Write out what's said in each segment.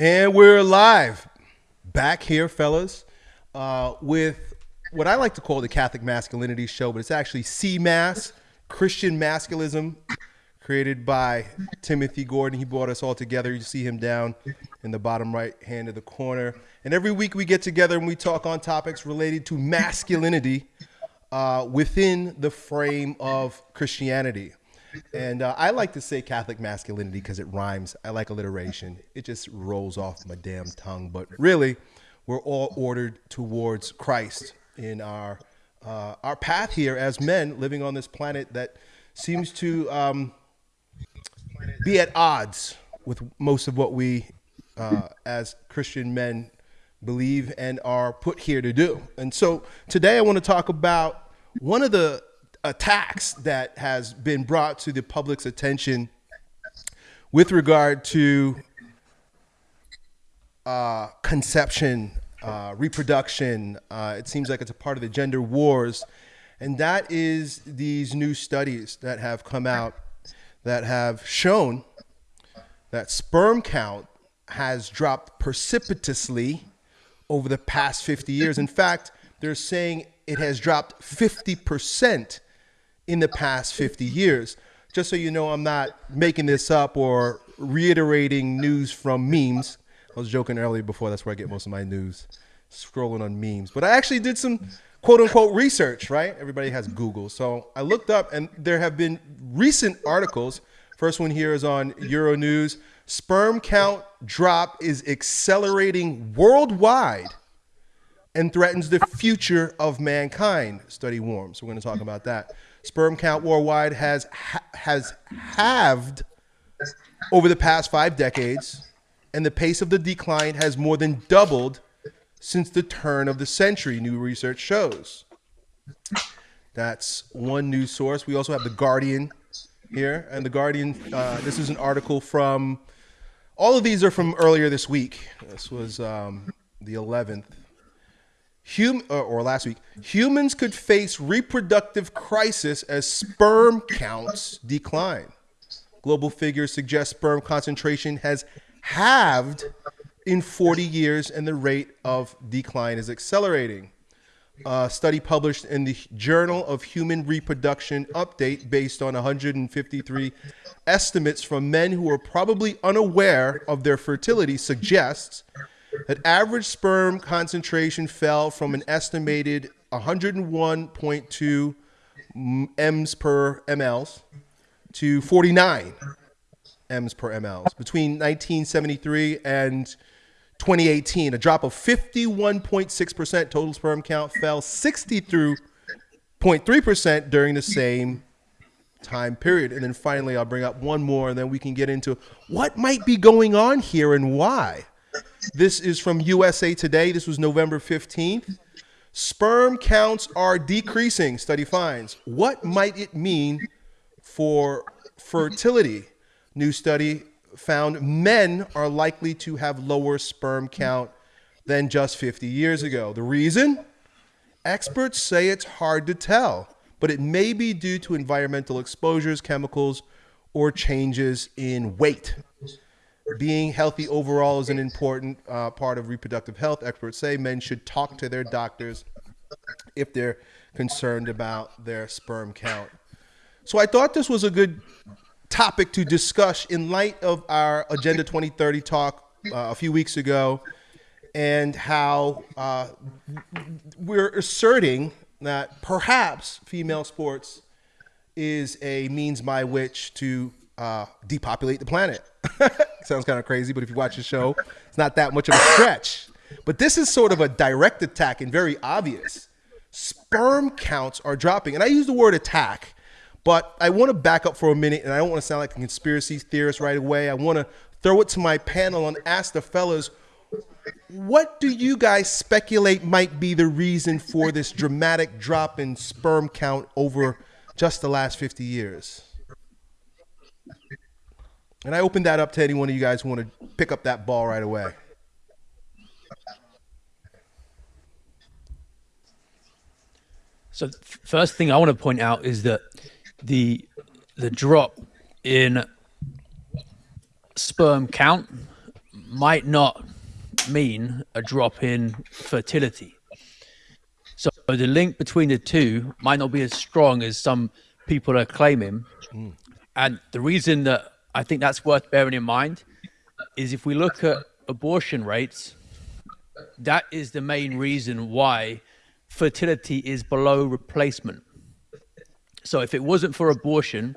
And we're live back here, fellas, uh, with what I like to call the Catholic Masculinity Show, but it's actually CMAS, Christian Masculism, created by Timothy Gordon. He brought us all together. You see him down in the bottom right hand of the corner. And every week we get together and we talk on topics related to masculinity uh, within the frame of Christianity. And uh, I like to say Catholic masculinity because it rhymes. I like alliteration. It just rolls off my damn tongue. But really, we're all ordered towards Christ in our uh, our path here as men living on this planet that seems to um, be at odds with most of what we uh, as Christian men believe and are put here to do. And so today I want to talk about one of the attacks that has been brought to the public's attention with regard to uh, conception, uh, reproduction. Uh, it seems like it's a part of the gender wars. And that is these new studies that have come out that have shown that sperm count has dropped precipitously over the past 50 years. In fact, they're saying it has dropped 50% in the past 50 years. Just so you know, I'm not making this up or reiterating news from memes. I was joking earlier before, that's where I get most of my news, scrolling on memes. But I actually did some quote unquote research, right? Everybody has Google. So I looked up, and there have been recent articles. First one here is on Euronews. Sperm count drop is accelerating worldwide and threatens the future of mankind, study warns. So we're going to talk about that. Sperm count worldwide has ha has halved over the past five decades, and the pace of the decline has more than doubled since the turn of the century, new research shows. That's one news source. We also have The Guardian here. And The Guardian, uh, this is an article from, all of these are from earlier this week. This was um, the 11th. Hum, uh, or last week, humans could face reproductive crisis as sperm counts decline. Global figures suggest sperm concentration has halved in 40 years and the rate of decline is accelerating. A study published in the Journal of Human Reproduction update based on 153 estimates from men who are probably unaware of their fertility suggests that average sperm concentration fell from an estimated 101.2 m's per mLs to 49 m's per mLs between 1973 and 2018, a drop of 51.6%. Total sperm count fell 63.3% during the same time period. And then finally, I'll bring up one more, and then we can get into what might be going on here and why. This is from USA Today. This was November 15th. Sperm counts are decreasing, study finds. What might it mean for fertility? New study found men are likely to have lower sperm count than just 50 years ago. The reason? Experts say it's hard to tell, but it may be due to environmental exposures, chemicals, or changes in weight. Being healthy overall is an important uh, part of reproductive health. Experts say men should talk to their doctors if they're concerned about their sperm count. So I thought this was a good topic to discuss in light of our Agenda 2030 talk uh, a few weeks ago and how uh, we're asserting that perhaps female sports is a means by which to uh, depopulate the planet. Sounds kind of crazy, but if you watch the show, it's not that much of a stretch. But this is sort of a direct attack and very obvious. Sperm counts are dropping. And I use the word attack but I want to back up for a minute, and I don't want to sound like a conspiracy theorist right away. I want to throw it to my panel and ask the fellas, what do you guys speculate might be the reason for this dramatic drop in sperm count over just the last 50 years? And I open that up to any one of you guys who want to pick up that ball right away. So, first thing I want to point out is that the the drop in sperm count might not mean a drop in fertility. So the link between the two might not be as strong as some people are claiming. Mm. And the reason that I think that's worth bearing in mind is if we look at abortion rates, that is the main reason why fertility is below replacement. So if it wasn't for abortion,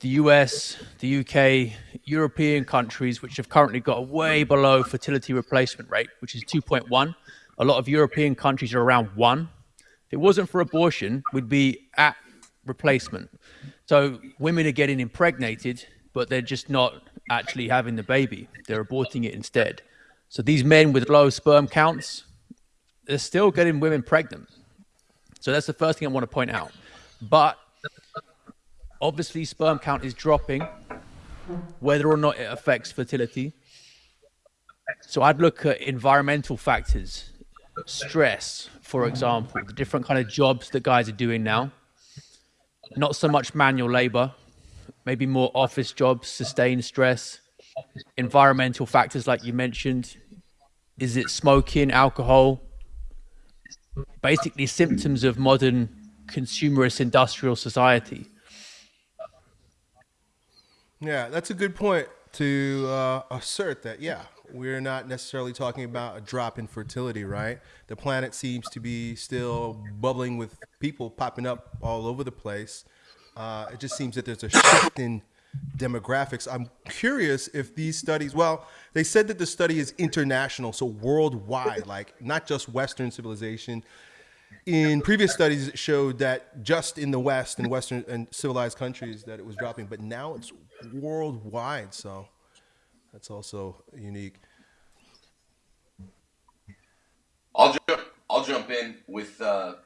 the US, the UK, European countries, which have currently got a way below fertility replacement rate, which is 2.1. A lot of European countries are around one. If it wasn't for abortion, we'd be at replacement. So women are getting impregnated, but they're just not actually having the baby. They're aborting it instead. So these men with low sperm counts, they're still getting women pregnant. So that's the first thing I want to point out. But obviously sperm count is dropping, whether or not it affects fertility. So I'd look at environmental factors, stress, for example, the different kind of jobs that guys are doing now. Not so much manual labor, maybe more office jobs, sustained stress, environmental factors like you mentioned. Is it smoking, alcohol? Basically symptoms of modern consumerist industrial society. Yeah, that's a good point to uh, assert that, yeah, we're not necessarily talking about a drop in fertility, right? The planet seems to be still bubbling with people popping up all over the place. Uh, it just seems that there's a shift in demographics. I'm curious if these studies, well, they said that the study is international, so worldwide, like not just Western civilization, in previous studies it showed that just in the West and Western and civilized countries that it was dropping, but now it's worldwide. So that's also unique. I'll jump. I'll jump in with uh,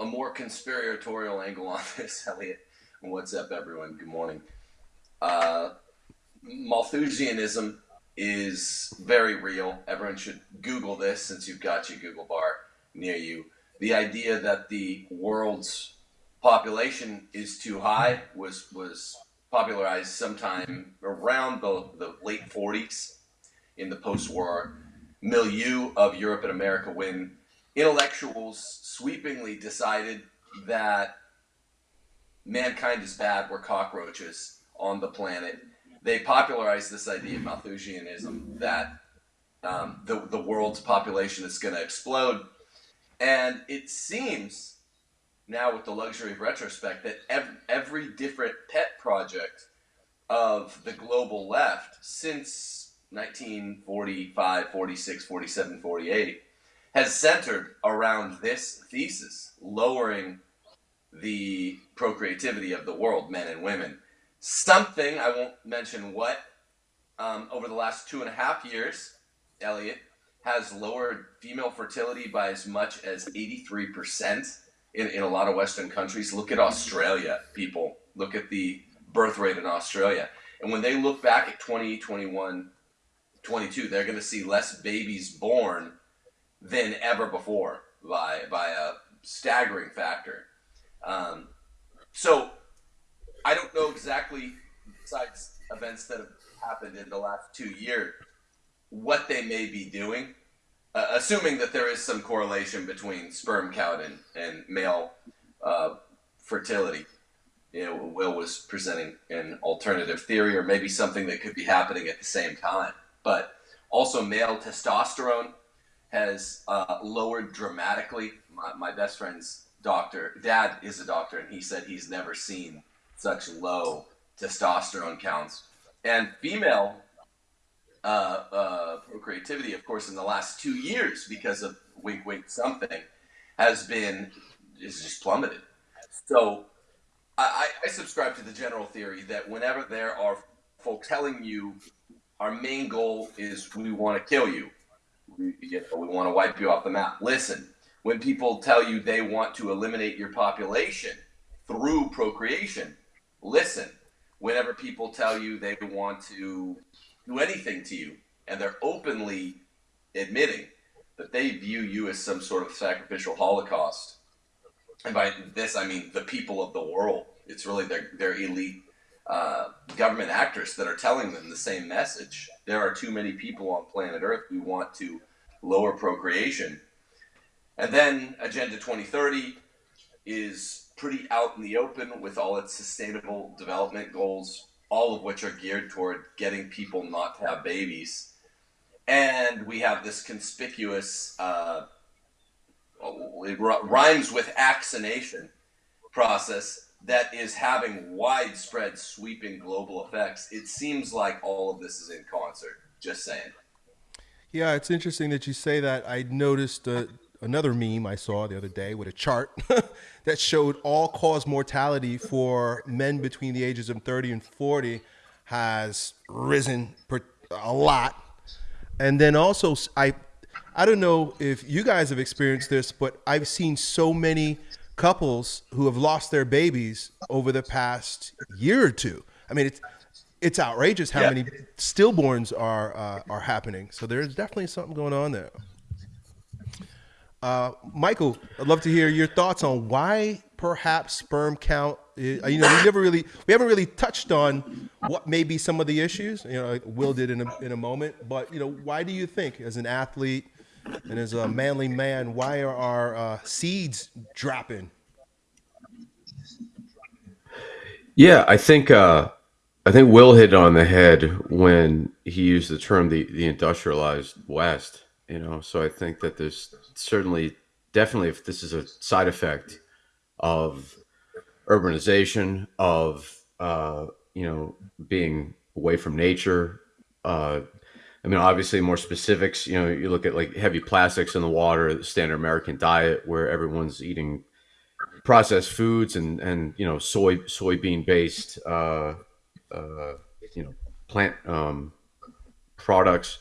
a more conspiratorial angle on this, Elliot. What's up, everyone? Good morning. Uh, Malthusianism is very real. Everyone should Google this since you've got your Google bar near you the idea that the world's population is too high was was popularized sometime around the, the late 40s in the post-war milieu of Europe and America when intellectuals sweepingly decided that mankind is bad, we're cockroaches on the planet. They popularized this idea of Malthusianism that um, the, the world's population is going to explode and it seems now with the luxury of retrospect that every, every different pet project of the global left since 1945, 46, 47, 48 has centered around this thesis, lowering the procreativity of the world, men and women. Something, I won't mention what, um, over the last two and a half years, Elliot, has lowered female fertility by as much as 83% in, in a lot of Western countries. Look at Australia, people. Look at the birth rate in Australia. And when they look back at 2021, 22, they're going to see less babies born than ever before by, by a staggering factor. Um, so I don't know exactly, besides events that have happened in the last two years, what they may be doing, uh, assuming that there is some correlation between sperm count and, and male uh, fertility. You know, Will was presenting an alternative theory, or maybe something that could be happening at the same time. But also, male testosterone has uh, lowered dramatically. My, my best friend's doctor, dad is a doctor, and he said he's never seen such low testosterone counts. And female uh, uh, procreativity, of course, in the last two years because of wink, wink, something, has been is just plummeted. So I, I subscribe to the general theory that whenever there are folks telling you our main goal is we want to kill you, we, you know, we want to wipe you off the map. Listen, when people tell you they want to eliminate your population through procreation, listen. Whenever people tell you they want to do anything to you, and they're openly admitting that they view you as some sort of sacrificial holocaust. And by this, I mean the people of the world. It's really their, their elite uh, government actors that are telling them the same message. There are too many people on planet Earth. We want to lower procreation. And then Agenda 2030 is pretty out in the open with all its sustainable development goals, all of which are geared toward getting people not to have babies. And we have this conspicuous, uh, it rhymes with vaccination process that is having widespread, sweeping global effects. It seems like all of this is in concert. Just saying. Yeah, it's interesting that you say that. I noticed uh, another meme I saw the other day with a chart that showed all cause mortality for men between the ages of 30 and 40 has risen a lot. And then also, I, I don't know if you guys have experienced this, but I've seen so many couples who have lost their babies over the past year or two. I mean, it's it's outrageous how yeah. many stillborns are uh, are happening. So there's definitely something going on there. Uh, Michael, I'd love to hear your thoughts on why perhaps sperm count. Is, you know, we never really we haven't really touched on what may be some of the issues. You know, like Will did in a in a moment. But you know, why do you think, as an athlete and as a manly man, why are our uh, seeds dropping? Yeah, I think uh, I think Will hit on the head when he used the term the the industrialized West. You know, so I think that there's certainly, definitely, if this is a side effect of urbanization, of uh, you know being away from nature. Uh, I mean, obviously, more specifics. You know, you look at like heavy plastics in the water, the standard American diet, where everyone's eating processed foods and and you know soy soybean based uh, uh, you know plant um, products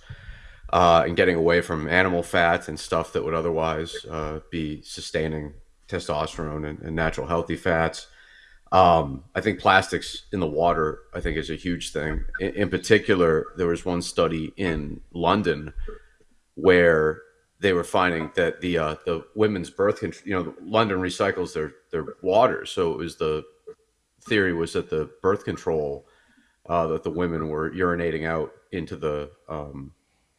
uh, and getting away from animal fats and stuff that would otherwise uh, be sustaining testosterone and, and natural healthy fats. Um, I think plastics in the water, I think, is a huge thing. In, in, particular, there was one study in London where they were finding that the uh, the women's birth control, you know, London recycles their their water, so it was the theory was that the birth control uh, that the women were urinating out into the um,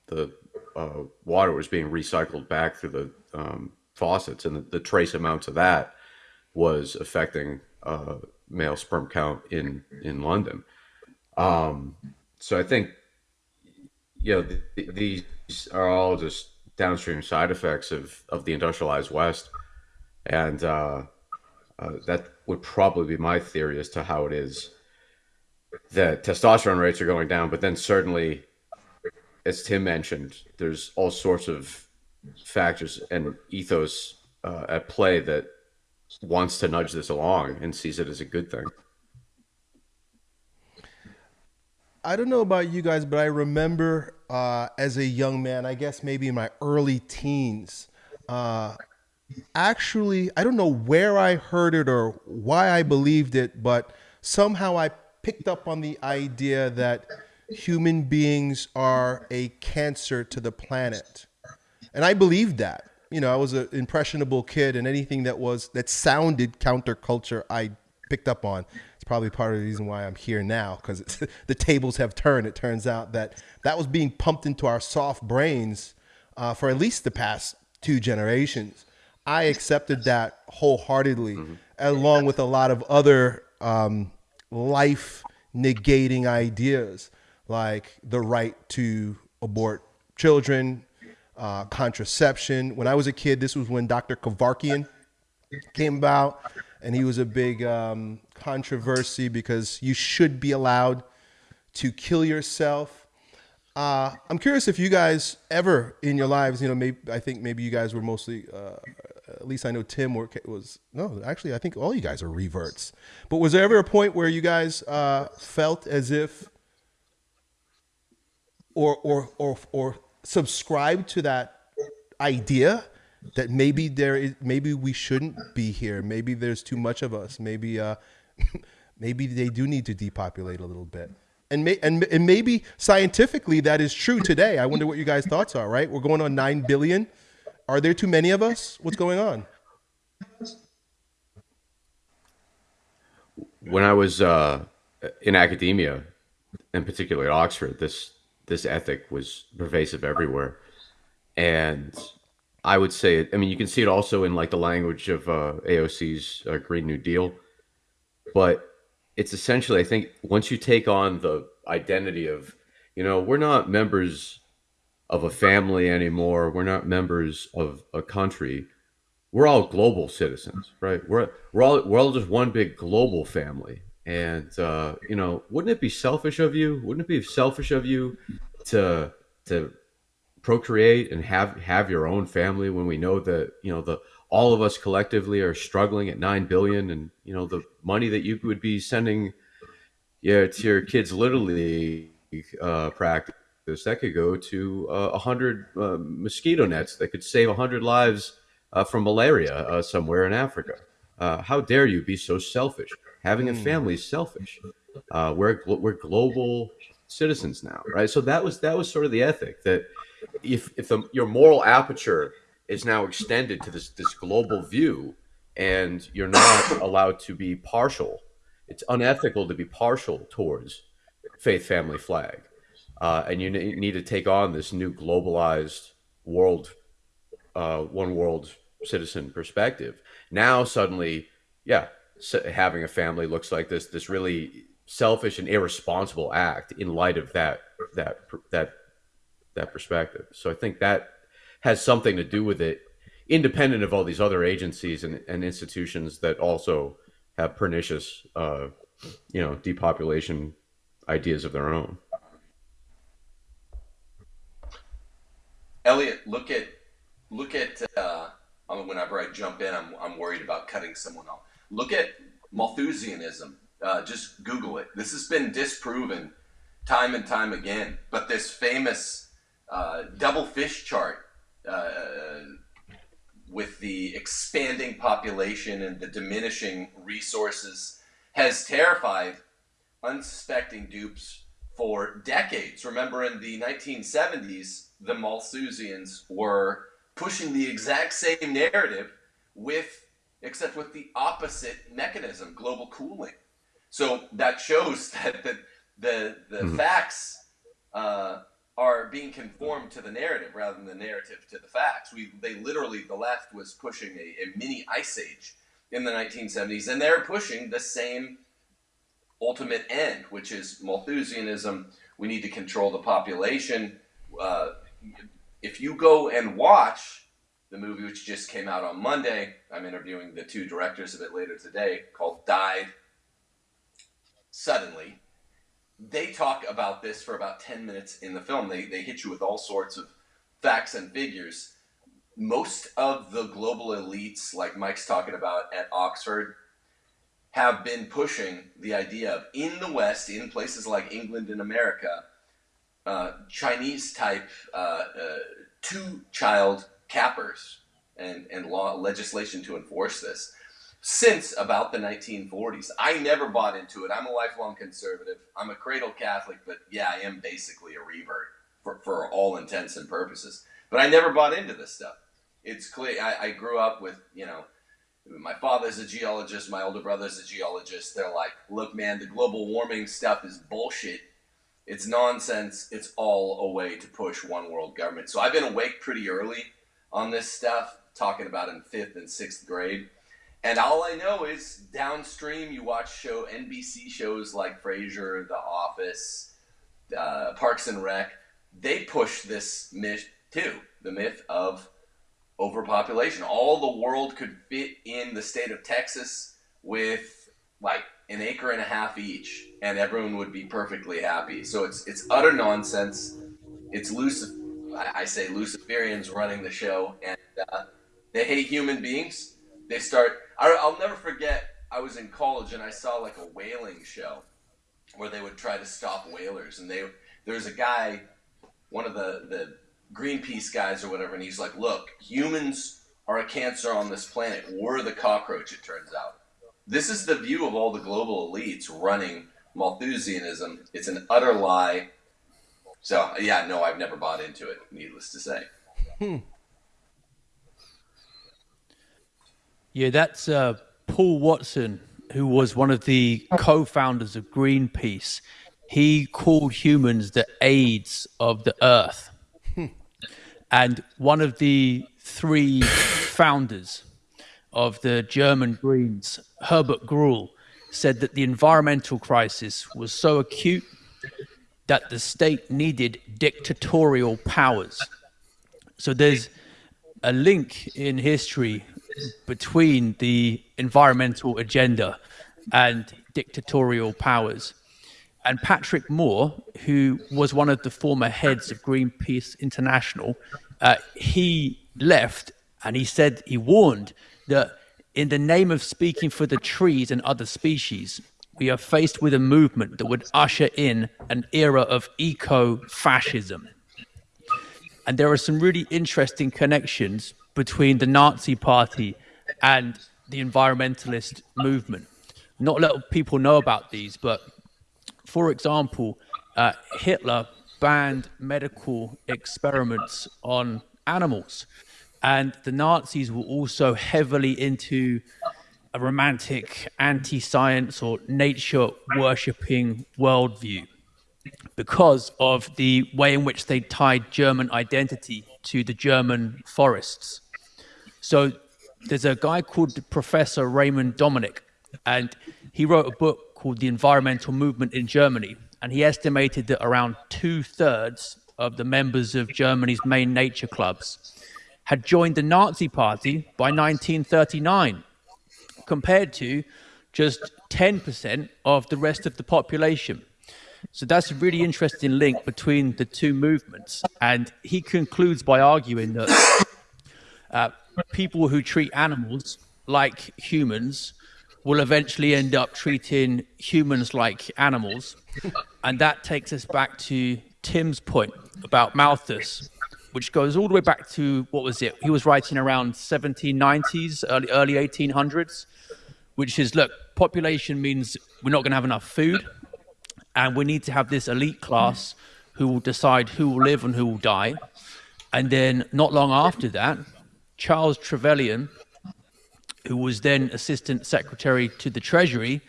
the uh, water was being recycled back through the um, faucets, and the, the, trace amounts of that was affecting uh, male sperm count in in London. Um, so I think you know th- these are all just downstream side effects of of the industrialized West, and uh, uh, that would probably be my theory as to how it is that testosterone rates are going down, but then certainly as Tim mentioned, there's all sorts of factors and ethos uh, at play that wants to nudge this along and sees it as a good thing. I don't know about you guys, but I remember uh, as a young man, I guess maybe in my early teens, uh, actually, I don't know where I heard it or why I believed it, but somehow I picked up on the idea that human beings are a cancer to the planet. And I believed that. You know, I was an impressionable kid, and anything that was that sounded counterculture, I picked up on. It's probably part of the reason why I'm here now, because the tables have turned. It turns out that that was being pumped into our soft brains uh, for at least the past two generations. I accepted that wholeheartedly, mm-hmm. along with a lot of other um, life negating ideas like the right to abort children, uh, contraception. When I was a kid, this was when Dr. Kevorkian came about, and he was a big um, controversy because you should be allowed to kill yourself. Uh, I'm curious if you guys ever in your lives, you know, maybe I think maybe you guys were mostly, uh, at least I know Tim was no, actually I think all you guys are reverts. But was there ever a point where you guys uh, felt as if or or or or subscribe to that idea that maybe there is maybe we shouldn't be here. Maybe there's too much of us. Maybe uh maybe they do need to depopulate a little bit. And, may, and, and maybe scientifically that is true today. I wonder what you guys thoughts are right? We're going on 9 billion. Are there too many of us? What's going on? When i was uh in academia, in particular at Oxford, this this ethic was pervasive everywhere, and I would say, it. I mean, you can see it also in like the language of uh, AOC's uh, Green New Deal, but it's essentially, I think, once you take on the identity of, you know, we're not members of a family anymore, we're not members of a country, we're all global citizens, right? We're we're all we're all just one big global family, and uh, you know, wouldn't it be selfish of you? Wouldn't it be selfish of you to to procreate and have have your own family when we know that you know the all of us collectively are struggling at nine billion, and you know the money that you would be sending, yeah, to your kids literally uh, practice that could go to uh, a uh, hundred uh, mosquito nets that could save a hundred lives uh, from malaria uh, somewhere in Africa. how dare you be so selfish? Having a hmm. family is selfish. we're we're global citizens now, right? So that was that was sort of the ethic that if if the, your moral aperture is now extended to this this global view, and you're not allowed to be partial, it's unethical to be partial towards faith, family, flag, uh, and you need to take on this new globalized world, uh, one world citizen perspective. Now suddenly, yeah, having a family looks like this this really selfish and irresponsible act in light of that that that that perspective. So I think that has something to do with it, independent of all these other agencies and, and institutions that also have pernicious, uh, you know, depopulation ideas of their own. Elliot, look at look at uh, whenever I jump in, I'm, I'm worried about cutting someone off. Look at Malthusianism. Uh, just Google it. This has been disproven time and time again. But this famous uh, double fish chart uh, with the expanding population and the diminishing resources has terrified unsuspecting dupes for decades. Remember, in the 1970s, the Malthusians were pushing the exact same narrative with, except with the opposite mechanism, global cooling. So that shows that the the, the mm-hmm. facts uh, are being conformed to the narrative rather than the narrative to the facts. We they literally the left was pushing a, a mini ice age in the 1970s, and they're pushing the same ultimate end, which is Malthusianism. We need to control the population. Uh, if you go and watch the movie, which just came out on Monday, I'm interviewing the two directors of it later today, called Died Suddenly they talk about this for about 10 minutes in the film. They, they hit you with all sorts of facts and figures. Most of the global elites, like Mike's talking about at Oxford, have been pushing the idea of in the West, in places like England and America, uh, Chinese type uh, uh, two child cappers and, and law legislation to enforce this since about the 1940s. I never bought into it. I'm a lifelong conservative. I'm a cradle Catholic, but yeah, I am basically a revert for, for all intents and purposes. But I never bought into this stuff. It's clear. I, I grew up with, you know, my father's a geologist, my older brother's a geologist. They're like, look, man, the global warming stuff is bullshit. It's nonsense. It's all a way to push one world government. So I've been awake pretty early on this stuff, talking about in fifth and sixth grade and all I know is downstream, you watch show NBC shows like Frasier, The Office, uh, Parks and Rec. They push this myth too, the myth of overpopulation. All the world could fit in the state of Texas with like an acre and a half each, and everyone would be perfectly happy. So it's it's utter nonsense. It's Lucif- I say Luciferians running the show, and uh, they hate human beings. They start I, I'll never forget. I was in college and I saw like a whaling show where they would try to stop whalers, and they there was a guy, one of the the Greenpeace guys or whatever, and he's like, "Look, humans are a cancer on this planet. We're the cockroach." It turns out. This is the view of all the global elites running Malthusianism. It's an utter lie. So yeah, no, I've never bought into it. Needless to say. Hmm. Yeah, that's uh, Paul Watson who was one of the co-founders of Greenpeace, he called humans the AIDS of the earth. and one of the three founders of the German Greens, Herbert Gruhl, said that the environmental crisis was so acute that the state needed dictatorial powers. So there's a link in history between the environmental agenda and dictatorial powers. And Patrick Moore, who was one of the former heads of Greenpeace International, uh, he left and he said, he warned that in the name of speaking for the trees and other species, we are faced with a movement that would usher in an era of eco fascism. And there are some really interesting connections between the Nazi Party and the environmentalist movement. Not a lot of people know about these, but for example, uh, Hitler banned medical experiments on animals. And the Nazis were also heavily into a romantic anti science or nature worshipping worldview because of the way in which they tied German identity to the German forests. So there's a guy called Professor Raymond Dominick, and he wrote a book called The Environmental Movement in Germany. And he estimated that around two thirds of the members of Germany's main nature clubs had joined the Nazi Party by 1939, compared to just 10% of the rest of the population. So that's a really interesting link between the two movements. And he concludes by arguing that uh, people who treat animals like humans will eventually end up treating humans like animals. And that takes us back to Tim's point about Malthus which goes all the way back to what was it? He was writing around 1790s, early early 1800s, which is look, population means we're not going to have enough food, and we need to have this elite class who will decide who will live and who will die. And then not long after that, Charles Trevelyan, who was then Assistant Secretary to the Treasury,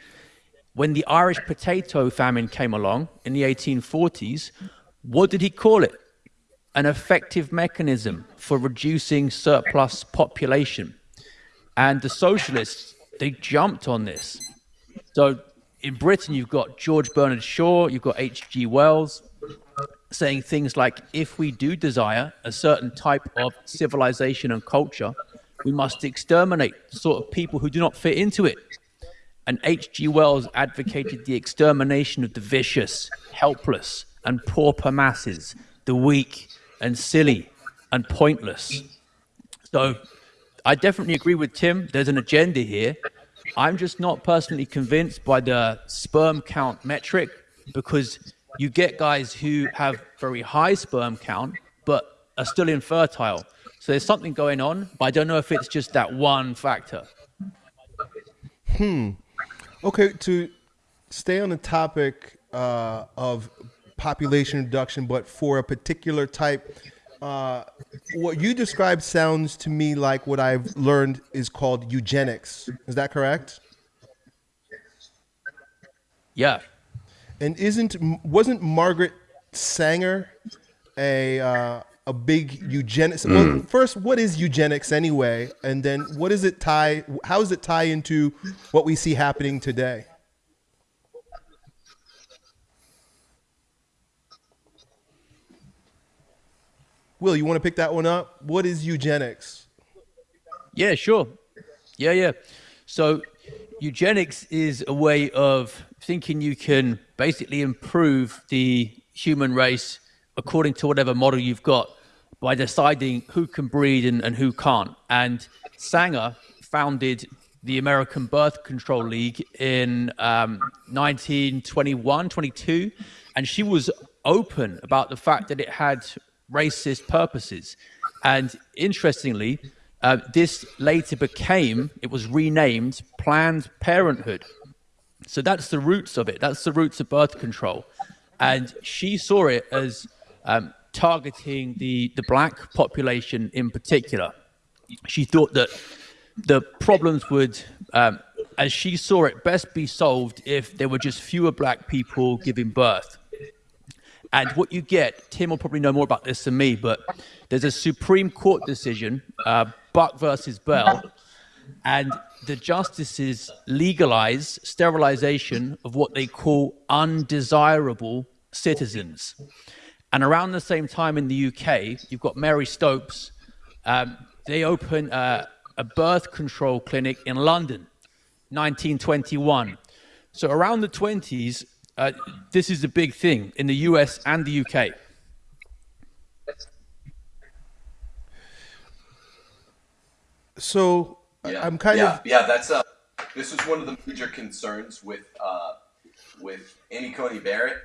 when the Irish potato famine came along in the 1840s, what did he call it? An effective mechanism for reducing surplus population. And the socialists, they jumped on this. So in Britain, you've got George Bernard Shaw, you've got H.G. Wells saying things like, if we do desire a certain type of civilization and culture, we must exterminate the sort of people who do not fit into it. And H.G. Wells advocated the extermination of the vicious, helpless, and pauper masses, the weak, and silly and pointless. So I definitely agree with Tim. There's an agenda here. I'm just not personally convinced by the sperm count metric because you get guys who have very high sperm count but are still infertile. So there's something going on, but I don't know if it's just that one factor. Hmm. Okay, to stay on the topic uh, of population reduction, but for a particular type. Uh, what you described sounds to me like what I've learned is called eugenics. Is that correct? Yeah. And isn't wasn't Margaret Sanger a uh, a big eugenics? Mm. Well, first, what is eugenics anyway? And then, what does it tie? How does it tie into what we see happening today? Will, you want to pick that one up? What is eugenics? Yeah, sure. Yeah, yeah. So, eugenics is a way of thinking you can basically improve the human race according to whatever model you've got by deciding who can breed and, and who can't. And Sanger founded the American Birth Control League in um, 1921, 22, and she was open about the fact that it had racist purposes. And interestingly, uh, this later became, it was renamed Planned Parenthood. So that's the roots of it. That's the roots of birth control. And she saw it as um, targeting the, the black population in particular. She thought that the problems would um, as she saw it, best be solved if there were just fewer black people giving birth. And what you get, Tim will probably know more about this than me, but there's a Supreme Court decision, uh, Buck versus Bell, and the justices legalize sterilization of what they call undesirable citizens. And around the same time in the UK, you've got Mary Stopes. Um, they open uh, a birth control clinic in London, 1921. So around the 20s, uh, this is a big thing in the US and the UK. So Yeah, I'm kind yeah, of yeah. That's uh, this was one of the major concerns with uh, with Amy Coney Barrett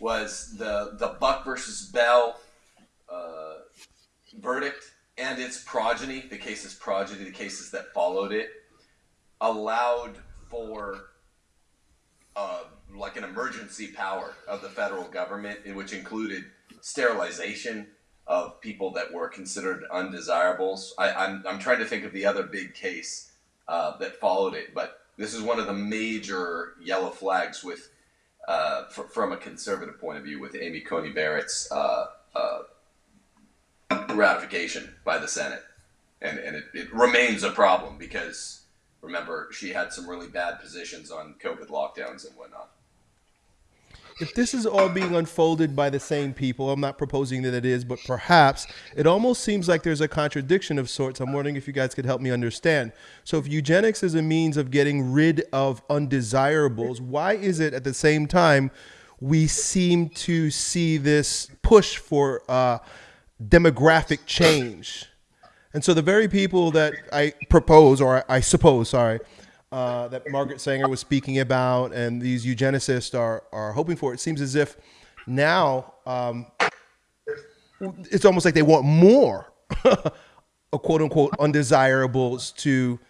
was the the Buck versus Bell uh, verdict and its progeny, the cases progeny, the cases that followed it, allowed for uh, like an emergency power of the federal government, which included sterilization of people that were considered undesirables. I, I'm, I'm trying to think of the other big case uh, that followed it, but this is one of the major yellow flags with, uh, fr- from a conservative point of view, with Amy Coney Barrett's uh, uh, ratification by the Senate, and and it, it remains a problem because remember she had some really bad positions on COVID lockdowns and whatnot. If this is all being unfolded by the same people, I'm not proposing that it is, but perhaps it almost seems like there's a contradiction of sorts. I'm wondering if you guys could help me understand. So, if eugenics is a means of getting rid of undesirables, why is it at the same time we seem to see this push for uh, demographic change? And so, the very people that I propose, or I suppose, sorry, uh, that Margaret Sanger was speaking about and these eugenicists are, are hoping for. It seems as if now um, it's almost like they want more, a quote unquote, undesirables to,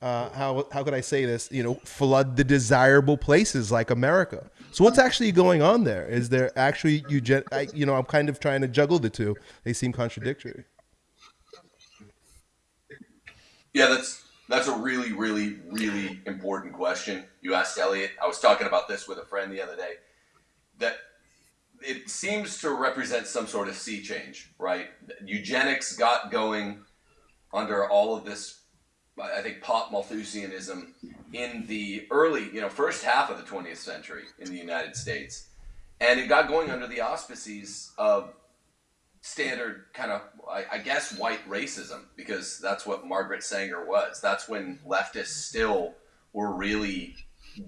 uh, how, how could I say this, you know, flood the desirable places like America. So what's actually going on there? Is there actually eugen? I, you know, I'm kind of trying to juggle the two. They seem contradictory. Yeah, that's that's a really, really, really important question you asked Elliot. I was talking about this with a friend the other day. That it seems to represent some sort of sea change, right? Eugenics got going under all of this, I think, pop Malthusianism in the early, you know, first half of the 20th century in the United States. And it got going under the auspices of standard kind of, I, I guess, white racism, because that's what Margaret Sanger was. That's when leftists still were really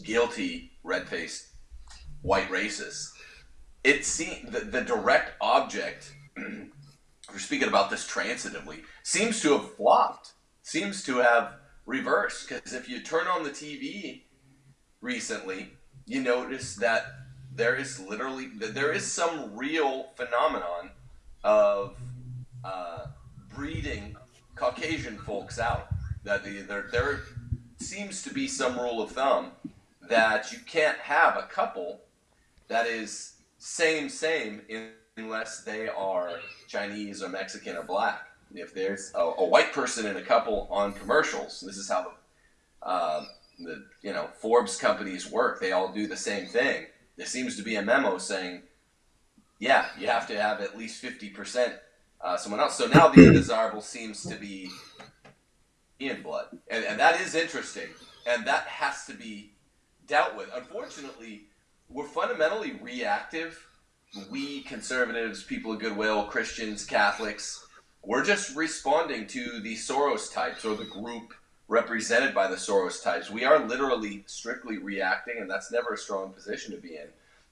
guilty, red faced white racists. It seems the, the direct object, we're speaking about this transitively, seems to have flopped, seems to have reversed. Because if you turn on the TV recently, you notice that there is literally, there is some real phenomenon of uh, breeding Caucasian folks out. That the, there, there seems to be some rule of thumb that you can't have a couple that is same same unless they are Chinese or Mexican or black. If there's a, a white person in a couple on commercials, this is how the, uh, the you know Forbes companies work. They all do the same thing. There seems to be a memo saying yeah, you have to have at least 50% uh, someone else. So now the undesirable seems to be in blood. And, and that is interesting. And that has to be dealt with. Unfortunately, we're fundamentally reactive. We conservatives, people of goodwill, Christians, Catholics, we're just responding to the Soros types or the group represented by the Soros types. We are literally strictly reacting, and that's never a strong position to be in.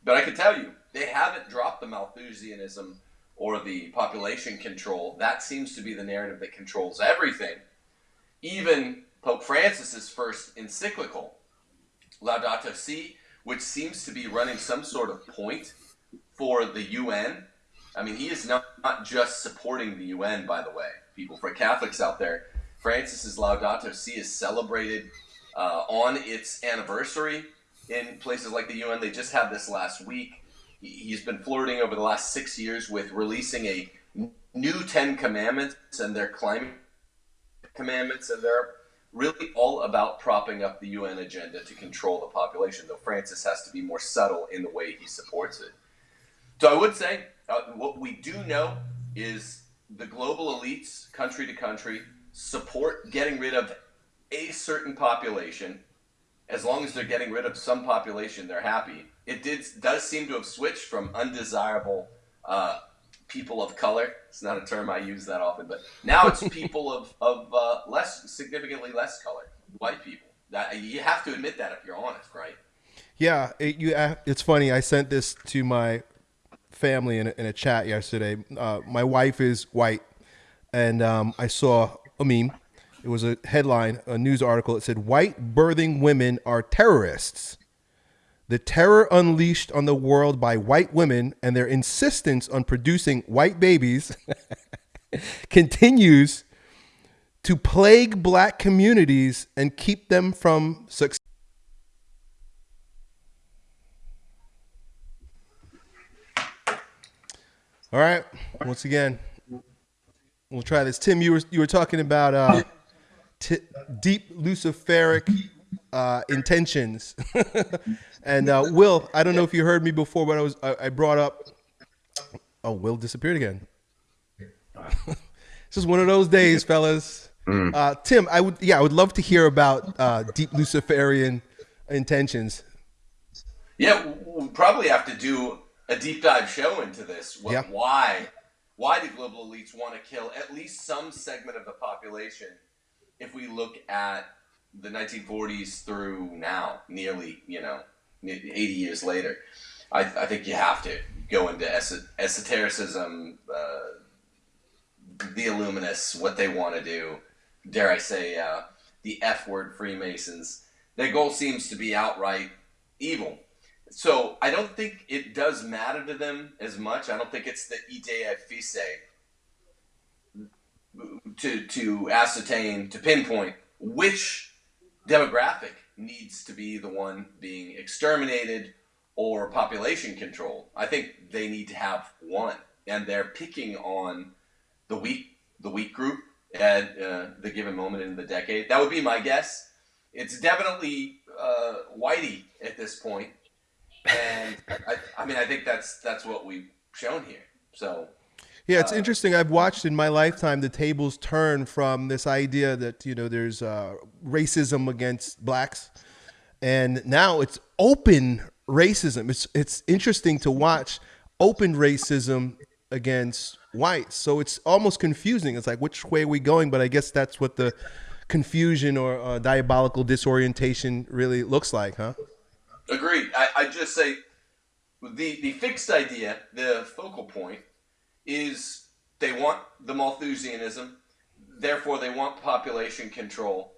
But I can tell you, they haven't dropped the Malthusianism or the population control. That seems to be the narrative that controls everything. Even Pope Francis's first encyclical, Laudato Si, which seems to be running some sort of point for the UN. I mean, he is not, not just supporting the UN, by the way, people. For Catholics out there, Francis's Laudato Si is celebrated uh, on its anniversary in places like the UN. They just had this last week. He's been flirting over the last six years with releasing a new Ten Commandments and their climate commandments and they're really all about propping up the UN agenda to control the population, though Francis has to be more subtle in the way he supports it. So I would say uh, what we do know is the global elites, country to country, support getting rid of a certain population. As long as they're getting rid of some population, they're happy. It did does seem to have switched from undesirable uh, people of color. It's not a term I use that often, but now it's people of of uh, less significantly less color, white people. That you have to admit that if you're honest, right? Yeah, it, you. uh, It's funny. I sent this to my family in a, in a chat yesterday. Uh, my wife is white, and um, I saw a meme. It was a headline, a news article. It said, "White birthing women are terrorists." The terror unleashed on the world by white women and their insistence on producing white babies continues to plague black communities and keep them from success. All right. Once again, we'll try this. Tim, you were you were talking about uh, deep luciferic uh, intentions, and uh, Will. I don't know if you heard me before, but I was I, I brought up. Oh, Will disappeared again. this is one of those days, fellas. Uh, Tim, I would yeah, I would love to hear about uh, deep luciferian intentions. Yeah, we'll probably have to do a deep dive show into this. What, Yeah. Why? Why do global elites want to kill at least some segment of the population? If we look at the 1940s through now, nearly you know, 80 years later, I, I think you have to go into es- esotericism, uh, the Illuminists, what they want to do. Dare I say, uh, the F word Freemasons. Their goal seems to be outright evil. So I don't think it does matter to them as much. I don't think it's the idea fixe to to ascertain to pinpoint which demographic needs to be the one being exterminated or population control. I think they need to have one, and they're picking on the weak the weak group at uh, the given moment in the decade. That would be my guess. It's definitely uh, Whitey at this point and I, I mean, I think that's that's what we've shown here. So Yeah, it's interesting. I've watched in my lifetime the tables turn from this idea that you know there's uh, racism against blacks, and now it's open racism. It's it's interesting to watch open racism against whites. So it's almost confusing. It's like which way are we going? But I guess that's what the confusion or uh, diabolical disorientation really looks like, huh? agreed. I, I just say the the fixed idea, the focal point, is they want the Malthusianism, therefore they want population control.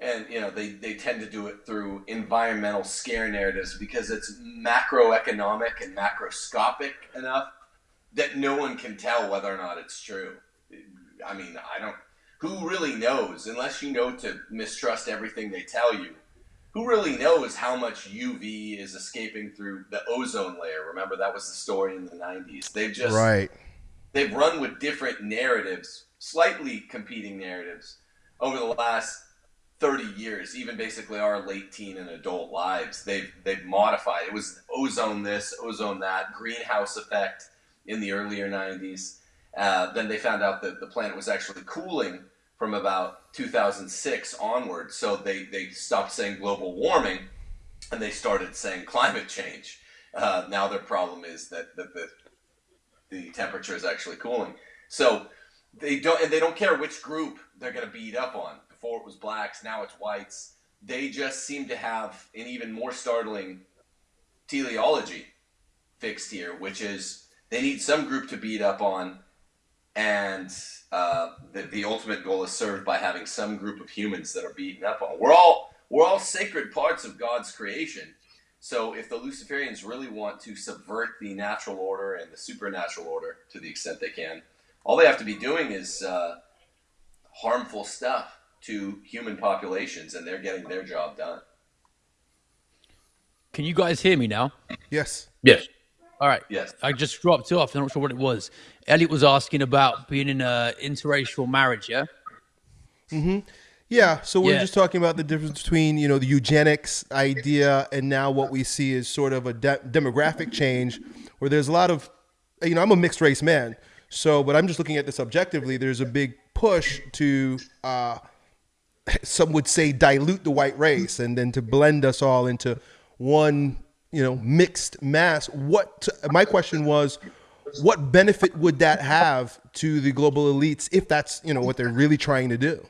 And you know they, they tend to do it through environmental scare narratives because it's macroeconomic and macroscopic enough that no one can tell whether or not it's true. I mean, I don't. Who really knows? Unless you know to mistrust everything they tell you, who really knows how much UV is escaping through the ozone layer? Remember that was the story in the '90s. They've just Right. they've run with different narratives, slightly competing narratives, over the last 30 years, even basically our late teen and adult lives. They've they've modified. It was ozone this, ozone that, greenhouse effect in the earlier 90s. Uh, then they found out that the planet was actually cooling from about 2006 onward. So they, they stopped saying global warming and they started saying climate change. Uh, now their problem is that, that the the temperature is actually cooling. So they don't and they don't care which group they're going to beat up on. Before it was blacks, now it's whites. They just seem to have an even more startling teleology fixed here, which is they need some group to beat up on, and uh, the, the ultimate goal is served by having some group of humans that are beaten up on. We're all we're all sacred parts of God's creation. So if the Luciferians really want to subvert the natural order and the supernatural order to the extent they can, all they have to be doing is uh, harmful stuff to human populations, and they're getting their job done. Can you guys hear me now? Yes. Yes. All right. Yes. I just dropped off. I'm not sure what it was. Elliot was asking about being in a interracial marriage. Yeah. Yeah, so we're Yeah. just talking about the difference between you know the eugenics idea and now what we see is sort of a de- demographic change, where there's a lot of, you know, I'm a mixed race man, so but I'm just looking at this objectively. There's a big push to, uh, some would say, dilute the white race and then to blend us all into one, you know, mixed mass. What my question was, what benefit would that have to the global elites if that's you know what they're really trying to do?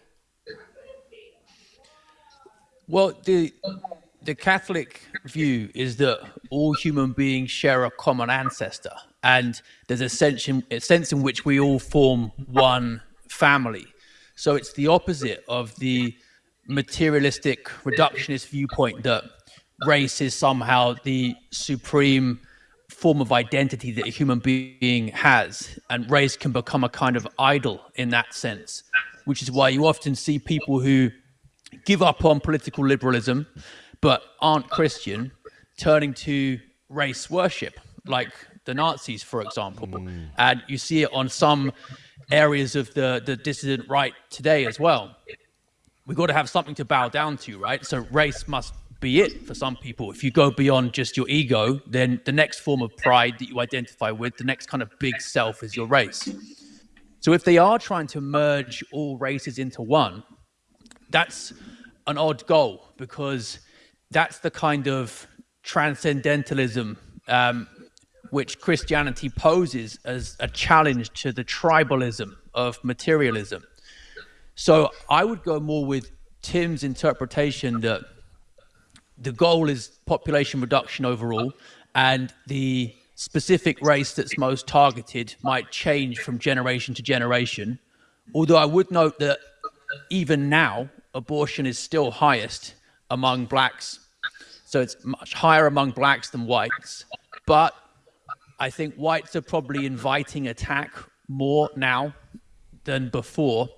Well, the the Catholic view is that all human beings share a common ancestor, and there's a sense in, a sense in which we all form one family. So it's the opposite of the materialistic reductionist viewpoint that race is somehow the supreme form of identity that a human being has, and race can become a kind of idol in that sense, which is why you often see people who give up on political liberalism but aren't Christian turning to race worship, like the Nazis, for example. Mm. And you see it on some areas of the, the dissident right today as well. We've got to have something to bow down to, right? So race must be it for some people. If you go beyond just your ego, then the next form of pride that you identify with, the next kind of big self is your race. So if they are trying to merge all races into one, that's an odd goal because that's the kind of transcendentalism um, which Christianity poses as a challenge to the tribalism of materialism. So I would go more with Tim's interpretation that the goal is population reduction overall, and the specific race that's most targeted might change from generation to generation. Although I would note that even now, abortion is still highest among blacks. So it's much higher among blacks than whites. But I think whites are probably inviting attack more now than before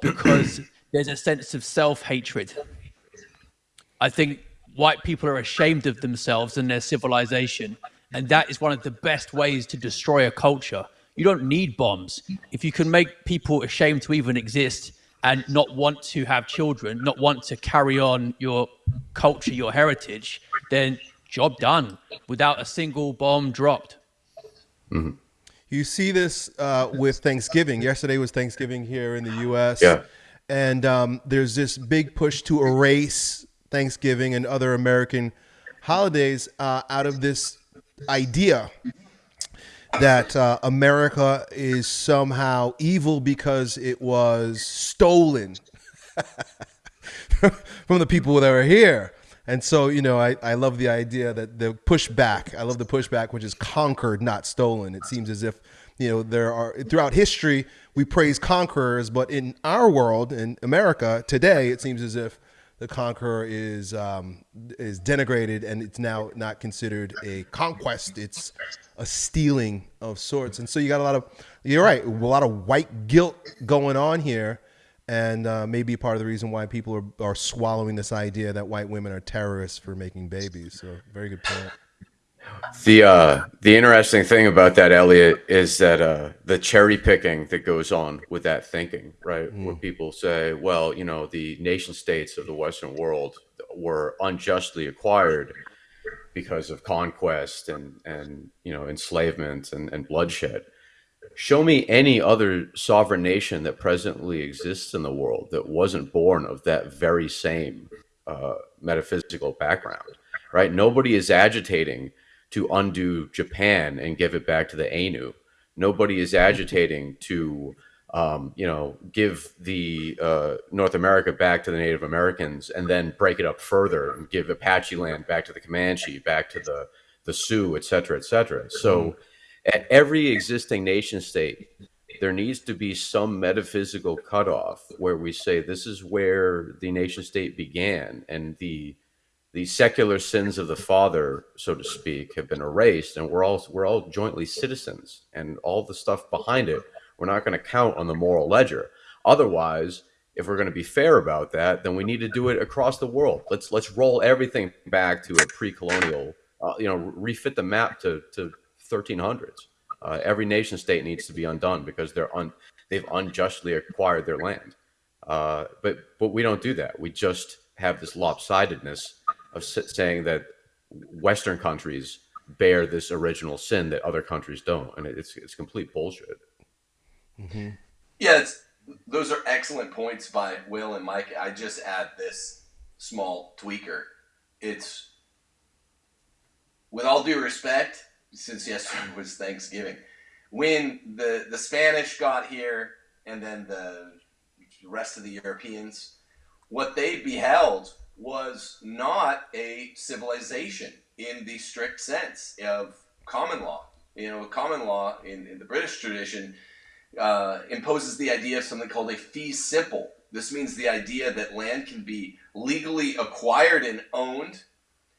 because there's a sense of self hatred. I think white people are ashamed of themselves and their civilization. And that is one of the best ways to destroy a culture. You don't need bombs. If you can make people ashamed to even exist and not want to have children, not want to carry on your culture, your heritage, then job done without a single bomb dropped. You see this uh, with Thanksgiving. Yesterday was Thanksgiving here in the U.S. Yeah. And um, there's this big push to erase Thanksgiving and other American holidays uh, out of this idea that uh, America is somehow evil because it was stolen from the people that were here. And so, you know, I, I love the idea that the pushback, I love the pushback, which is conquered, not stolen. It seems as if, you know, there are throughout history, we praise conquerors, but in our world, in America today, it seems as if the conqueror is um, is denigrated and it's now not considered a conquest. It's a stealing of sorts. And so you got a lot of, you're right, a lot of white guilt going on here and uh, maybe part of the reason why people are, are swallowing this idea that white women are terrorists for making babies. So, very good point. The uh, the interesting thing about that, Elliot, is that uh, the cherry picking that goes on with that thinking, right? Where people say, well, you know, the nation states of the Western world were unjustly acquired because of conquest and and you know enslavement and, and bloodshed. Show me any other sovereign nation that presently exists in the world that wasn't born of that very same uh, metaphysical background, right? Nobody is agitating to undo Japan and give it back to the Ainu. Nobody is agitating to, um, you know, give the uh, North America back to the Native Americans and then break it up further and give Apache land back to the Comanche, back to the the Sioux, et cetera, et cetera. So, at every existing nation state, there needs to be some metaphysical cutoff where we say this is where the nation state began and the the secular sins of the father, so to speak, have been erased, and we're all we're all jointly citizens, and all the stuff behind it, we're not going to count on the moral ledger. Otherwise, if we're going to be fair about that, then we need to do it across the world. Let's let's roll everything back to a pre-colonial, uh, you know, refit the map to to 1300s. Uh, every nation state needs to be undone because they're un, they've unjustly acquired their land. Uh, but but we don't do that. We just have this lopsidedness of saying that Western countries bear this original sin that other countries don't, and it's it's complete bullshit. Mm-hmm. Yeah, those are excellent points by Will and Mike. I just add this small tweaker. It's with all due respect, since yesterday was Thanksgiving, when the the Spanish got here and then the rest of the Europeans, what they beheld was not a civilization in the strict sense of common law. You know, common law in, in the British tradition uh, imposes the idea of something called a fee simple. This means the idea that land can be legally acquired and owned